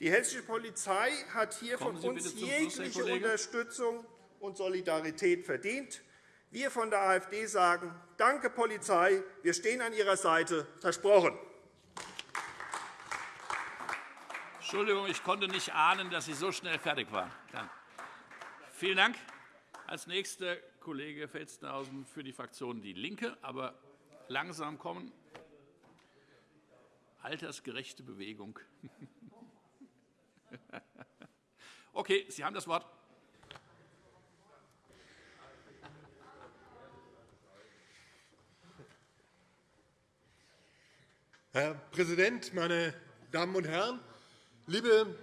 Die hessische Polizei hat hier von uns jegliche Unterstützung und Solidarität verdient. Wir von der AfD sagen, danke, Polizei, wir stehen an Ihrer Seite, versprochen. Entschuldigung, ich konnte nicht ahnen, dass Sie so schnell fertig waren. Vielen Dank. Als nächster Kollege Felstenhausen für die Fraktion DIE LINKE. Aber langsam kommen. Altersgerechte Bewegung. Okay, Sie haben das Wort. Herr Präsident, meine Damen und Herren! Liebe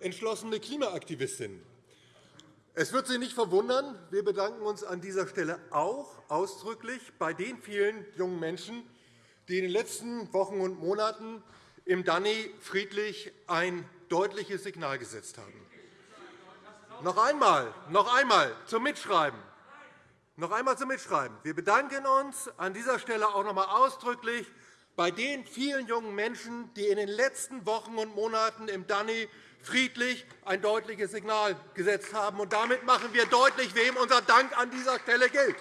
entschlossene Klimaaktivistinnen! Es wird Sie nicht verwundern, wir bedanken uns an dieser Stelle auch ausdrücklich bei den vielen jungen Menschen, die in den letzten Wochen und Monaten im Danny friedlich ein deutliches Signal gesetzt haben. Noch einmal, noch einmal zum Mitschreiben. Noch einmal zum Mitschreiben. Wir bedanken uns an dieser Stelle auch noch einmal ausdrücklich bei den vielen jungen Menschen, die in den letzten Wochen und Monaten im Danny friedlich ein deutliches Signal gesetzt haben. Und damit machen wir deutlich, wem unser Dank an dieser Stelle gilt.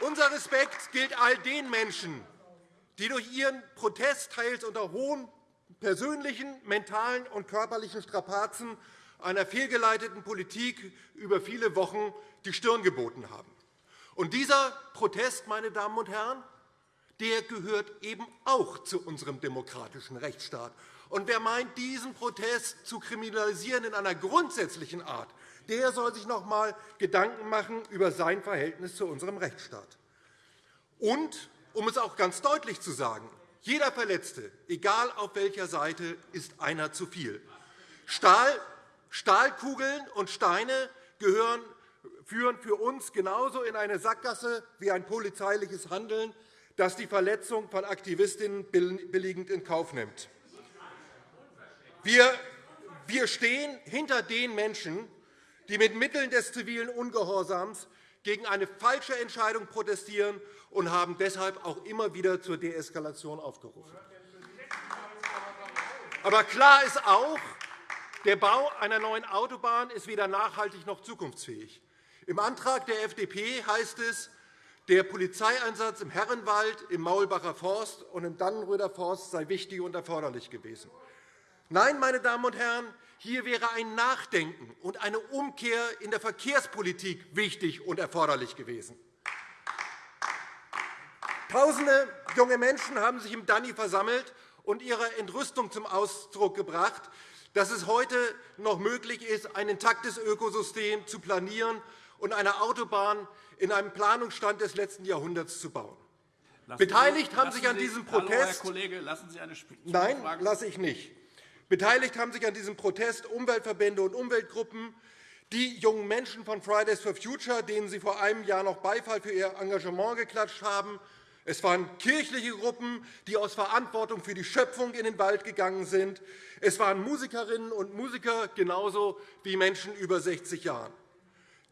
Unser Respekt gilt all den Menschen, die durch ihren Protest teils unter hohen persönlichen, mentalen und körperlichen Strapazen einer fehlgeleiteten Politik über viele Wochen die Stirn geboten haben. Und dieser Protest, meine Damen und Herren, der gehört eben auch zu unserem demokratischen Rechtsstaat. Und wer meint, diesen Protest zu kriminalisieren in einer grundsätzlichen Art, der soll sich noch einmal Gedanken machen über sein Verhältnis zu unserem Rechtsstaat. Und, um es auch ganz deutlich zu sagen, jeder Verletzte, egal auf welcher Seite, ist einer zu viel. Stahl, Stahlkugeln und Steine gehören, führen für uns genauso in eine Sackgasse wie ein polizeiliches Handeln, das die Verletzung von Aktivistinnen billigend in Kauf nimmt. Wir, stehen hinter den Menschen, die mit Mitteln des zivilen Ungehorsams gegen eine falsche Entscheidung protestieren und haben deshalb auch immer wieder zur Deeskalation aufgerufen. Aber klar ist auch, der Bau einer neuen Autobahn ist weder nachhaltig noch zukunftsfähig. Im Antrag der FDP heißt es, der Polizeieinsatz im Herrenwald, im Maulbacher Forst und im Dannenröder Forst sei wichtig und erforderlich gewesen. Nein, meine Damen und Herren, hier wäre ein Nachdenken und eine Umkehr in der Verkehrspolitik wichtig und erforderlich gewesen. Tausende junge Menschen haben sich im Danny versammelt und ihre Entrüstung zum Ausdruck gebracht, dass es heute noch möglich ist, ein intaktes Ökosystem zu planieren und eine Autobahn in einem Planungsstand des letzten Jahrhunderts zu bauen. Lassen Beteiligt haben sich an diesem Protest. Hallo, Herr Kollege, lassen Sie eine Nein, lasse ich nicht. Beteiligt haben sich an diesem Protest Umweltverbände und Umweltgruppen, die jungen Menschen von Fridays for Future, denen Sie vor einem Jahr noch Beifall für ihr Engagement geklatscht haben, es waren kirchliche Gruppen, die aus Verantwortung für die Schöpfung in den Wald gegangen sind. Es waren Musikerinnen und Musiker genauso wie Menschen über 60 Jahren.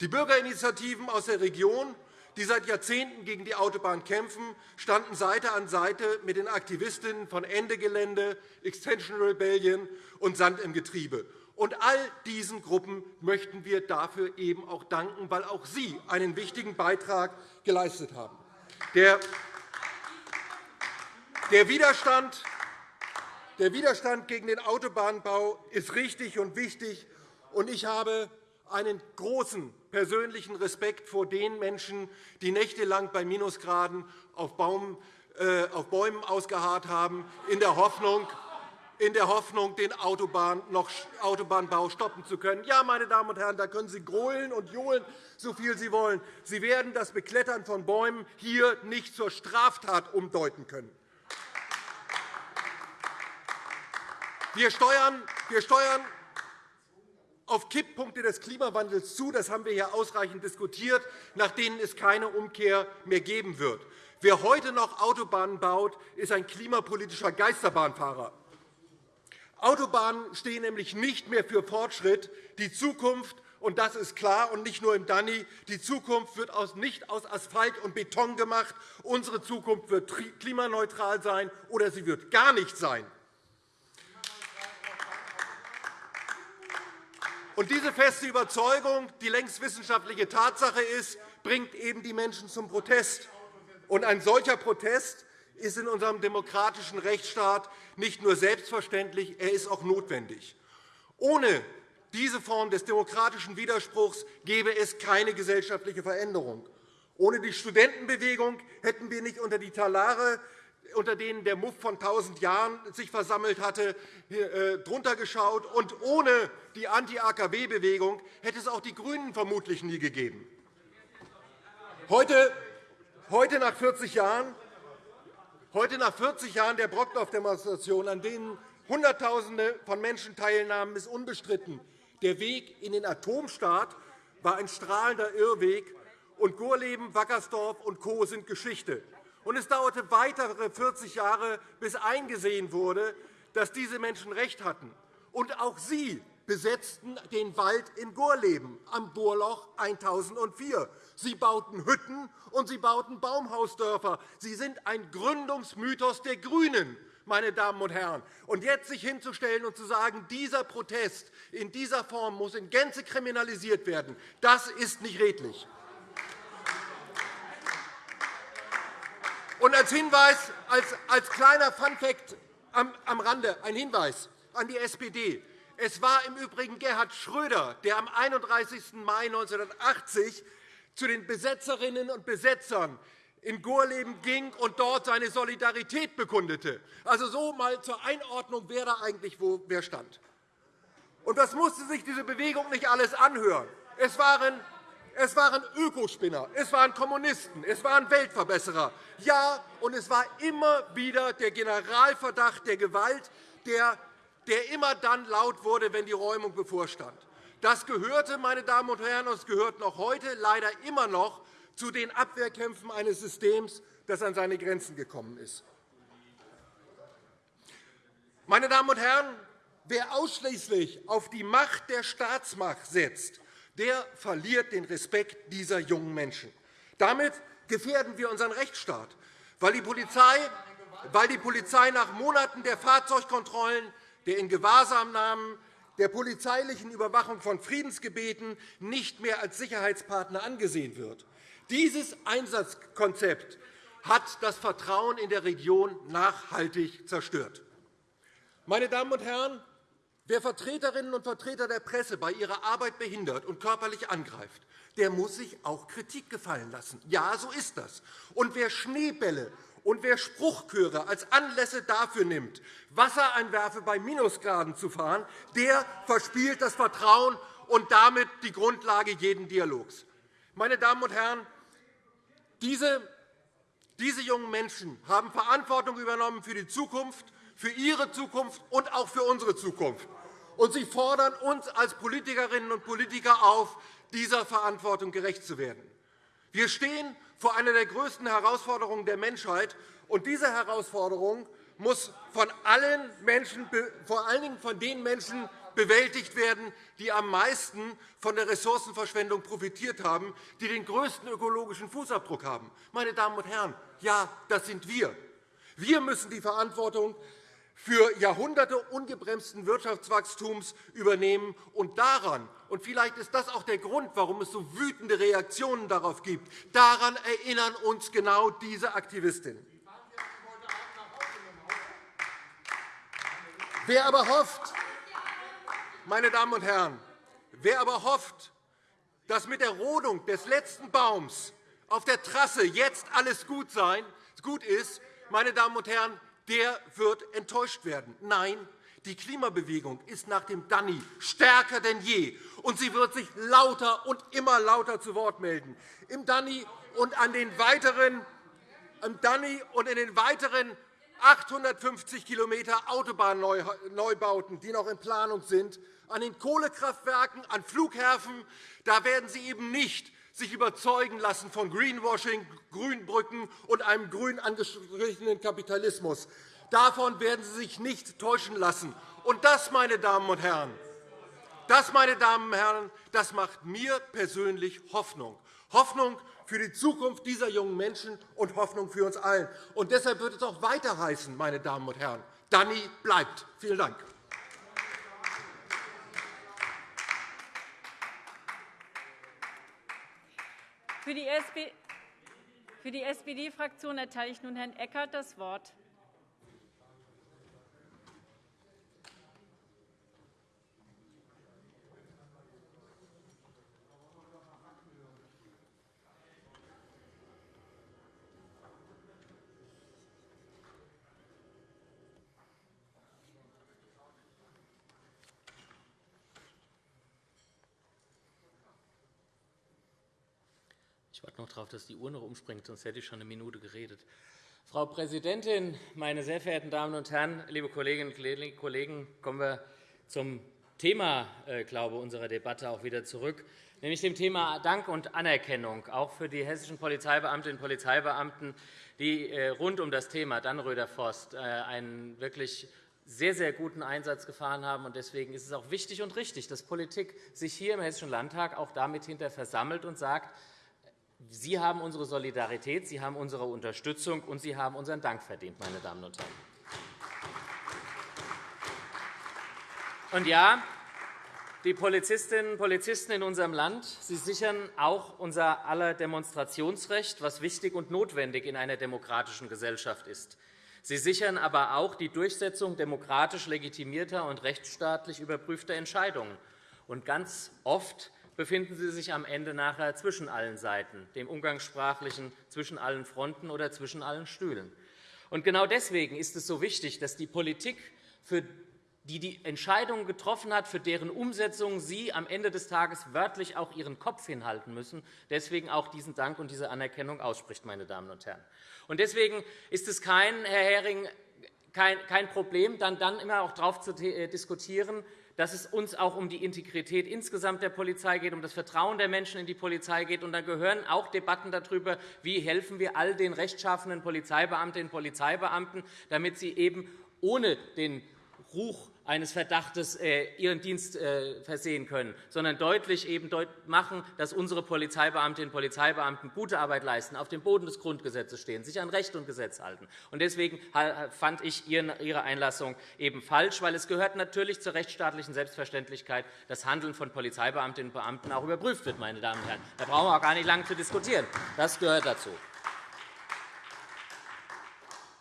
Die Bürgerinitiativen aus der Region, die seit Jahrzehnten gegen die Autobahn kämpfen, standen Seite an Seite mit den Aktivistinnen von Ende Gelände, Extension Rebellion und Sand im Getriebe. Und all diesen Gruppen möchten wir dafür eben auch danken, weil auch sie einen wichtigen Beitrag geleistet haben. Der der Widerstand, der Widerstand gegen den Autobahnbau ist richtig und wichtig. und Ich habe einen großen persönlichen Respekt vor den Menschen, die nächtelang bei Minusgraden auf, Baum, äh, auf Bäumen ausgeharrt haben, in der Hoffnung, in der Hoffnung, den Autobahn noch, Autobahnbau stoppen zu können. Ja, meine Damen und Herren, da können Sie grölen und johlen, so viel Sie wollen. Sie werden das Beklettern von Bäumen hier nicht zur Straftat umdeuten können. Wir steuern, wir steuern auf Kipppunkte des Klimawandels zu. Das haben wir hier ausreichend diskutiert, nach denen es keine Umkehr mehr geben wird. Wer heute noch Autobahnen baut, ist ein klimapolitischer Geisterbahnfahrer. Autobahnen stehen nämlich nicht mehr für Fortschritt. Die Zukunft, und das ist klar, und nicht nur im Danny, die Zukunft wird nicht aus Asphalt und Beton gemacht. Unsere Zukunft wird klimaneutral sein, oder sie wird gar nicht sein. Und diese feste Überzeugung, die längst wissenschaftliche Tatsache ist, bringt eben die Menschen zum Protest. Und ein solcher Protest ist in unserem demokratischen Rechtsstaat nicht nur selbstverständlich, er ist auch notwendig. Ohne diese Form des demokratischen Widerspruchs gäbe es keine gesellschaftliche Veränderung. Ohne die Studentenbewegung hätten wir nicht unter die Talare unter denen der Muff von 1.000 Jahren sich versammelt hatte, äh, drunter geschaut. Und ohne die Anti-AKW-Bewegung hätte es auch die GRÜNEN vermutlich nie gegeben. Heute, heute, nach 40 Jahren, heute nach 40 Jahren der Brockdorf-Demonstration, an denen Hunderttausende von Menschen teilnahmen, ist unbestritten. Der Weg in den Atomstaat war ein strahlender Irrweg, und Gorleben, Wackersdorf und Co. sind Geschichte. Und es dauerte weitere 40 Jahre, bis eingesehen wurde, dass diese Menschen recht hatten. Und auch sie besetzten den Wald in Gorleben am Bohrloch 1004. Sie bauten Hütten und sie bauten Baumhausdörfer. Sie sind ein Gründungsmythos der GRÜNEN, meine Damen und Herren. Und jetzt sich hinzustellen und zu sagen, dieser Protest in dieser Form muss in Gänze kriminalisiert werden, das ist nicht redlich. Und als Hinweis, als, als kleiner Funfact am, am Rande, ein Hinweis an die SPD. Es war im Übrigen Gerhard Schröder, der am 31. Mai 1980 zu den Besetzerinnen und Besetzern in Gorleben ging und dort seine Solidarität bekundete. Also so mal zur Einordnung, wer da eigentlich wo wer stand. Und das musste sich diese Bewegung nicht alles anhören. Es waren es waren Ökospinner, es waren Kommunisten, es waren Weltverbesserer. Ja, und es war immer wieder der Generalverdacht der Gewalt, der, der immer dann laut wurde, wenn die Räumung bevorstand. Das gehörte, meine Damen und Herren, und es gehört noch heute leider immer noch zu den Abwehrkämpfen eines Systems, das an seine Grenzen gekommen ist. Meine Damen und Herren, wer ausschließlich auf die Macht der Staatsmacht setzt, der verliert den Respekt dieser jungen Menschen. Damit gefährden wir unseren Rechtsstaat, weil die Polizei, weil die Polizei nach Monaten der Fahrzeugkontrollen, der Ingewahrsamnahmen, der polizeilichen Überwachung von Friedensgebeten nicht mehr als Sicherheitspartner angesehen wird. Dieses Einsatzkonzept hat das Vertrauen in der Region nachhaltig zerstört. Meine Damen und Herren, wer Vertreterinnen und Vertreter der Presse bei ihrer Arbeit behindert und körperlich angreift, der muss sich auch Kritik gefallen lassen. Ja, so ist das. Und wer Schneebälle und wer Spruchchöre als Anlässe dafür nimmt, Wassereinwerfe bei Minusgraden zu fahren, der verspielt das Vertrauen und damit die Grundlage jeden Dialogs. Meine Damen und Herren, diese, diese jungen Menschen haben Verantwortung übernommen für die Zukunft, für ihre Zukunft und auch für unsere Zukunft. Und sie fordern uns als Politikerinnen und Politiker auf, dieser Verantwortung gerecht zu werden. Wir stehen vor einer der größten Herausforderungen der Menschheit. Und diese Herausforderung muss von allen Menschen, vor allen Dingen von den Menschen bewältigt werden, die am meisten von der Ressourcenverschwendung profitiert haben, die den größten ökologischen Fußabdruck haben. Meine Damen und Herren, ja, das sind wir. Wir müssen die Verantwortung für Jahrhunderte ungebremsten Wirtschaftswachstums übernehmen. Und daran, und vielleicht ist das auch der Grund, warum es so wütende Reaktionen darauf gibt, daran erinnern uns genau diese Aktivistinnen. Wer aber hofft, meine Damen und Herren, wer aber hofft, dass mit der Rodung des letzten Baums auf der Trasse jetzt alles gut, sein, gut ist, meine Damen und Herren, der wird enttäuscht werden. Nein, die Klimabewegung ist nach dem Danny stärker denn je, und sie wird sich lauter und immer lauter zu Wort melden. Im Danny und, an den weiteren, im Danny und in den weiteren 850 km Autobahnneubauten, die noch in Planung sind, an den Kohlekraftwerken, an Flughäfen, da werden Sie eben nicht sich überzeugen lassen von Greenwashing, Grünbrücken und einem grün angestrichenen Kapitalismus. Davon werden Sie sich nicht täuschen lassen. Und das, meine Damen und Herren, das, meine Damen und Herren, das macht mir persönlich Hoffnung. Hoffnung für die Zukunft dieser jungen Menschen und Hoffnung für uns allen. Und deshalb wird es auch weiter heißen, meine Damen und Herren, Danny bleibt. Vielen Dank. Für die SPD-Fraktion erteile ich nun Herrn Eckert das Wort. Ich warte noch darauf, dass die Uhr noch umspringt, sonst hätte ich schon eine Minute geredet. Frau Präsidentin, meine sehr verehrten Damen und Herren, liebe Kolleginnen und Kollegen, kommen wir zum Thema äh, glaube unserer Debatte auch wieder zurück, nämlich dem Thema Dank und Anerkennung, auch für die hessischen Polizeibeamtinnen und Polizeibeamten, die äh, rund um das Thema Dannröder Forst äh, einen wirklich sehr, sehr guten Einsatz gefahren haben. Deswegen ist es auch wichtig und richtig, dass Politik sich hier im Hessischen Landtag auch damit hinter versammelt und sagt, Sie haben unsere Solidarität, Sie haben unsere Unterstützung, und Sie haben unseren Dank verdient, meine Damen und Herren. Und ja, die Polizistinnen und Polizisten in unserem Land sie sichern auch unser aller Demonstrationsrecht, was wichtig und notwendig in einer demokratischen Gesellschaft ist. Sie sichern aber auch die Durchsetzung demokratisch legitimierter und rechtsstaatlich überprüfter Entscheidungen. Und ganz oft befinden Sie sich am Ende nachher zwischen allen Seiten, dem umgangssprachlichen zwischen allen Fronten oder zwischen allen Stühlen. Und genau deswegen ist es so wichtig, dass die Politik, für die die Entscheidungen getroffen hat, für deren Umsetzung Sie am Ende des Tages wörtlich auch Ihren Kopf hinhalten müssen, deswegen auch diesen Dank und diese Anerkennung ausspricht, meine Damen und Herren. Und deswegen ist es kein, Herr Hering, kein Problem, dann, dann immer auch darauf zu äh, diskutieren, dass es uns auch um die Integrität insgesamt der Polizei geht, um das Vertrauen der Menschen in die Polizei geht. Und dann gehören auch Debatten darüber, wie helfen wir all den rechtschaffenen Polizeibeamtinnen und Polizeibeamten, damit sie eben ohne den Ruch eines Verdachtes äh, ihren Dienst äh, versehen können, sondern deutlich machen, dass unsere Polizeibeamtinnen und Polizeibeamten gute Arbeit leisten, auf dem Boden des Grundgesetzes stehen, sich an Recht und Gesetz halten. Deswegen fand ich Ihre Einlassung eben falsch, weil es gehört natürlich zur rechtsstaatlichen Selbstverständlichkeit, dass Handeln von Polizeibeamtinnen und Beamten auch überprüft wird. Meine Damen und Herren. Da brauchen wir auch gar nicht lange zu diskutieren. Das gehört dazu.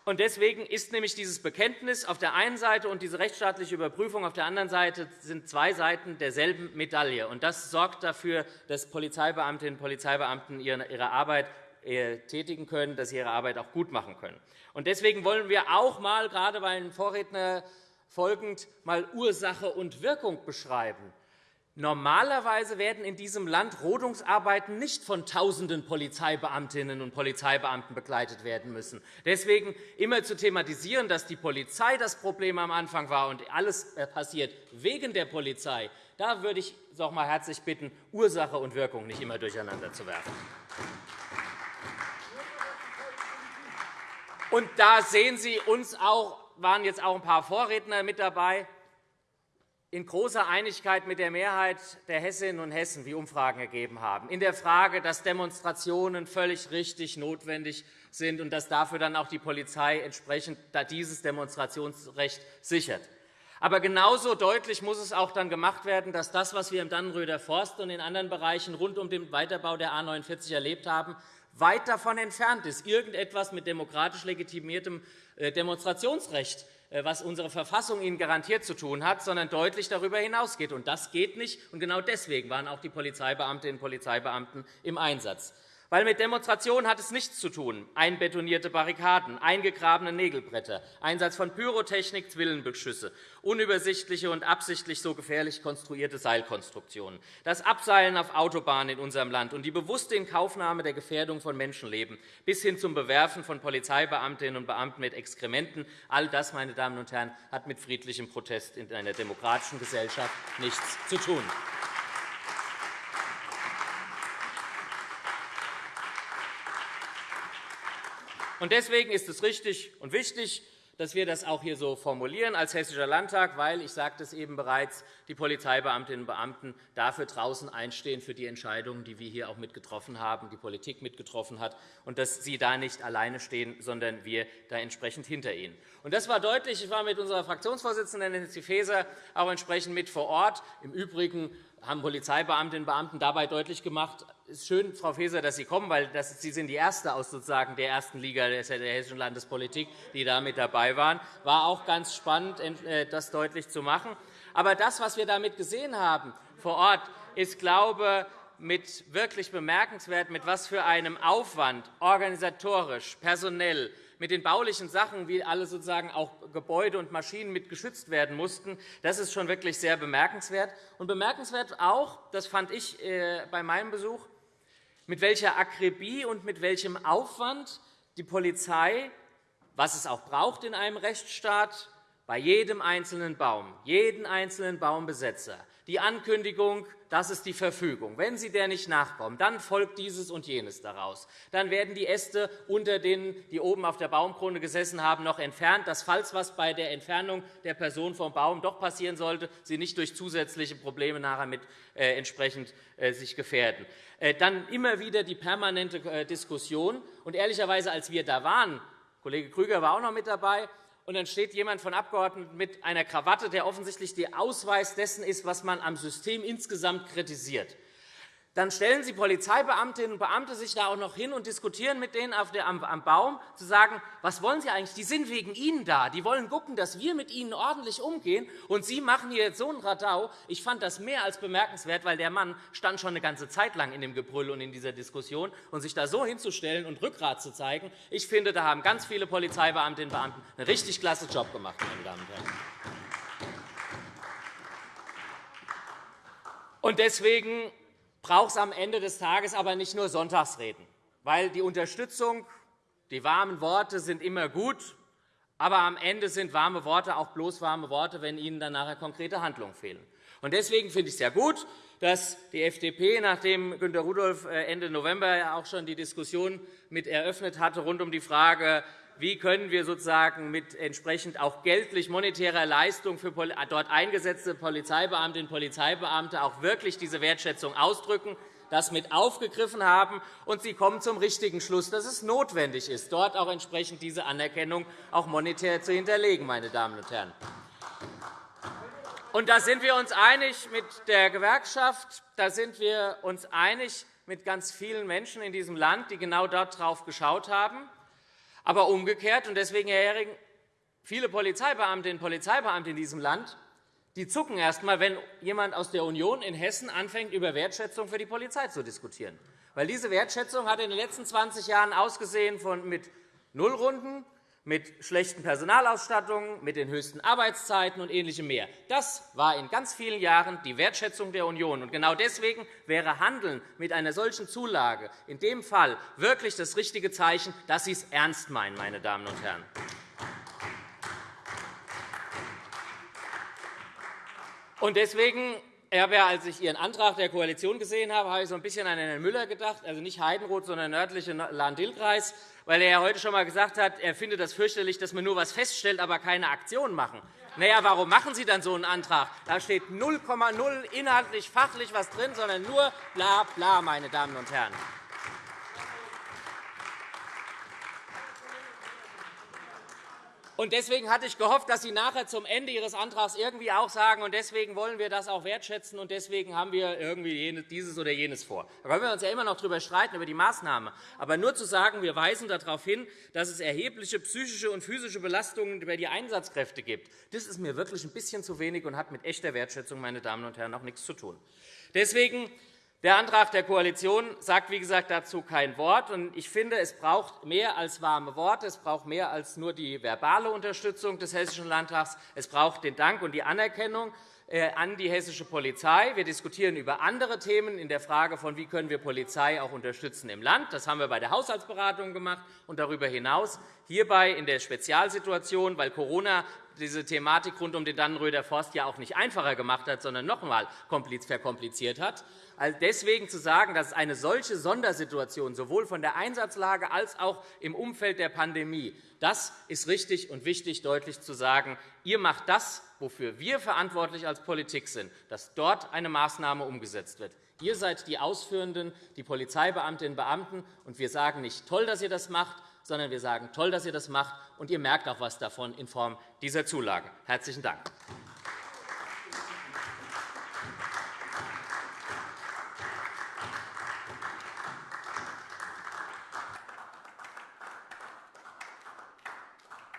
Deswegen ist nämlich dieses Bekenntnis auf der einen Seite und diese rechtsstaatliche Überprüfung auf der anderen Seite sind zwei Seiten derselben Medaille. Das sorgt dafür, dass Polizeibeamtinnen und Polizeibeamten ihre Arbeit äh, tätigen können, dass sie ihre Arbeit auch gut machen können. Deswegen wollen wir auch einmal, gerade bei den Vorredner folgend, mal Ursache und Wirkung beschreiben. Normalerweise werden in diesem Land Rodungsarbeiten nicht von Tausenden Polizeibeamtinnen und Polizeibeamten begleitet werden müssen. Deswegen immer zu thematisieren, dass die Polizei das Problem am Anfang war und alles äh, passiert wegen der Polizei, da würde ich doch einmal herzlich bitten, Ursache und Wirkung nicht immer durcheinander zu werfen. Und da sehen Sie uns auch, waren jetzt auch ein paar Vorredner mit dabei in großer Einigkeit mit der Mehrheit der Hessinnen und Hessen, wie Umfragen ergeben haben, in der Frage, dass Demonstrationen völlig richtig notwendig sind und dass dafür dann auch die Polizei entsprechend dieses Demonstrationsrecht sichert. Aber genauso deutlich muss es auch dann gemacht werden, dass das, was wir im Dannenröder Forst und in anderen Bereichen rund um den Weiterbau der A 49 erlebt haben, weit davon entfernt ist, irgendetwas mit demokratisch legitimiertem äh, Demonstrationsrecht was unsere Verfassung ihnen garantiert zu tun hat, sondern deutlich darüber hinausgeht. Und das geht nicht. Und genau deswegen waren auch die Polizeibeamtinnen und Polizeibeamten im Einsatz. Weil mit Demonstrationen hat es nichts zu tun. Einbetonierte Barrikaden, eingegrabene Nägelbretter, Einsatz von Pyrotechnik, Zwillenbeschüsse, unübersichtliche und absichtlich so gefährlich konstruierte Seilkonstruktionen, das Abseilen auf Autobahnen in unserem Land und die bewusste Inkaufnahme der Gefährdung von Menschenleben bis hin zum Bewerfen von Polizeibeamtinnen und Beamten mit Exkrementen, all das, meine Damen und Herren, hat mit friedlichem Protest in einer demokratischen Gesellschaft nichts zu tun. Deswegen ist es richtig und wichtig, dass wir das auch hier so formulieren als Hessischer Landtag, weil, ich sagte es eben bereits, die Polizeibeamtinnen und Beamten dafür draußen einstehen für die Entscheidungen, die wir hier auch mitgetroffen haben, die Politik mitgetroffen hat, und dass sie da nicht alleine stehen, sondern wir da entsprechend hinter ihnen. Und das war deutlich. Ich war mit unserer Fraktionsvorsitzenden Nancy Faeser auch entsprechend mit vor Ort. Im Übrigen haben Polizeibeamtinnen und Beamten dabei deutlich gemacht, es ist schön, Frau Faeser, dass Sie kommen, weil Sie sind die Erste aus sozusagen der ersten Liga der hessischen Landespolitik, die da mit dabei waren. War auch ganz spannend, äh, das deutlich zu machen. Aber das, was wir damit gesehen haben vor Ort, ist, glaube mit wirklich bemerkenswert, mit was für einem Aufwand organisatorisch, personell, mit den baulichen Sachen, wie alle sozusagen auch Gebäude und Maschinen mit geschützt werden mussten, das ist schon wirklich sehr bemerkenswert. Und bemerkenswert auch, das fand ich äh, bei meinem Besuch, mit welcher Akribie und mit welchem Aufwand die Polizei, was es auch braucht in einem Rechtsstaat, bei jedem einzelnen Baum, jeden einzelnen Baumbesetzer, die Ankündigung, das ist die Verfügung. Wenn Sie der nicht nachkommen, dann folgt dieses und jenes daraus. Dann werden die Äste, unter denen die oben auf der Baumkrone gesessen haben, noch entfernt, dass, falls was bei der Entfernung der Person vom Baum doch passieren sollte, sie nicht durch zusätzliche Probleme nachher mit äh, entsprechend äh, sich gefährden. Äh, dann immer wieder die permanente äh, Diskussion. Und ehrlicherweise, als wir da waren, Kollege Krüger war auch noch mit dabei, und dann steht jemand von Abgeordneten mit einer Krawatte, der offensichtlich der Ausweis dessen ist, was man am System insgesamt kritisiert. Dann stellen Sie Polizeibeamtinnen und Beamte sich da auch noch hin und diskutieren mit denen am Baum, zu sagen, was wollen Sie eigentlich? Die sind wegen Ihnen da. Die wollen gucken, dass wir mit Ihnen ordentlich umgehen. Und Sie machen hier jetzt so einen Radau. Ich fand das mehr als bemerkenswert, weil der Mann stand schon eine ganze Zeit lang in dem Gebrüll und in dieser Diskussion. Und sich da so hinzustellen und Rückgrat zu zeigen, ich finde, da haben ganz viele Polizeibeamtinnen und Beamten einen richtig klasse Job gemacht, meine Damen und Herren. Und deswegen braucht es am Ende des Tages aber nicht nur Sonntagsreden, weil die Unterstützung, die warmen Worte sind immer gut, aber am Ende sind warme Worte auch bloß warme Worte, wenn Ihnen dann nachher konkrete Handlungen fehlen. Deswegen finde ich es sehr gut, dass die FDP, nachdem Günter Rudolph äh, Ende November auch schon die Diskussion mit eröffnet hatte rund um die Frage, wie können wir sozusagen mit entsprechend auch geldlich monetärer Leistung für dort eingesetzte Polizeibeamtinnen und Polizeibeamte auch wirklich diese Wertschätzung ausdrücken, das mit aufgegriffen haben, und Sie kommen zum richtigen Schluss, dass es notwendig ist, dort auch entsprechend diese Anerkennung auch monetär zu hinterlegen. Meine Damen und Herren. Und da sind wir uns einig mit der Gewerkschaft, da sind wir uns einig mit ganz vielen Menschen in diesem Land, die genau darauf geschaut haben. Aber umgekehrt, und deswegen, Herr Hering, viele Polizeibeamtinnen und Polizeibeamte in diesem Land die zucken erst einmal, wenn jemand aus der Union in Hessen anfängt, über Wertschätzung für die Polizei zu diskutieren. Weil diese Wertschätzung hat in den letzten 20 Jahren ausgesehen von mit Nullrunden, mit schlechten Personalausstattungen, mit den höchsten Arbeitszeiten und Ähnlichem mehr. Das war in ganz vielen Jahren die Wertschätzung der Union. Und genau deswegen wäre Handeln mit einer solchen Zulage in dem Fall wirklich das richtige Zeichen, dass Sie es ernst meinen, meine Damen und Herren. Und deswegen als ich Ihren Antrag der Koalition gesehen habe, habe ich so ein bisschen an Herrn Müller gedacht, also nicht Heidenroth, sondern nördliche Lahn-Dill-Kreis, weil er ja heute schon einmal gesagt hat, er findet das fürchterlich, dass man nur etwas feststellt, aber keine Aktion machen. Na ja, warum machen Sie dann so einen Antrag? Da steht 0,0 inhaltlich, fachlich was drin, sondern nur bla bla, meine Damen und Herren. Und deswegen hatte ich gehofft, dass Sie nachher zum Ende Ihres Antrags irgendwie auch sagen, und deswegen wollen wir das auch wertschätzen, und deswegen haben wir irgendwie dieses oder jenes vor. Da können wir uns ja immer noch darüber streiten, über die Maßnahme. Aber nur zu sagen, wir weisen darauf hin, dass es erhebliche psychische und physische Belastungen über die Einsatzkräfte gibt, das ist mir wirklich ein bisschen zu wenig und hat mit echter Wertschätzung, meine Damen und Herren, auch nichts zu tun. Deswegen der Antrag der Koalition sagt, wie gesagt, dazu kein Wort. Ich finde, es braucht mehr als warme Worte. Es braucht mehr als nur die verbale Unterstützung des Hessischen Landtags. Es braucht den Dank und die Anerkennung äh, an die hessische Polizei. Wir diskutieren über andere Themen in der Frage, von wie können wir Polizei auch unterstützen im Land. Das haben wir bei der Haushaltsberatung gemacht und darüber hinaus hierbei in der Spezialsituation, weil Corona diese Thematik rund um den Dannenröder Forst ja auch nicht einfacher gemacht hat, sondern noch einmal verkompliziert hat. Deswegen zu sagen, dass eine solche Sondersituation sowohl von der Einsatzlage als auch im Umfeld der Pandemie, das ist richtig und wichtig, deutlich zu sagen. Ihr macht das, wofür wir verantwortlich als Politik sind, dass dort eine Maßnahme umgesetzt wird. Ihr seid die Ausführenden, die Polizeibeamtinnen und Beamten, und wir sagen nicht toll, dass ihr das macht, sondern wir sagen toll, dass ihr das macht, und ihr merkt auch etwas davon in Form dieser Zulage. Herzlichen Dank.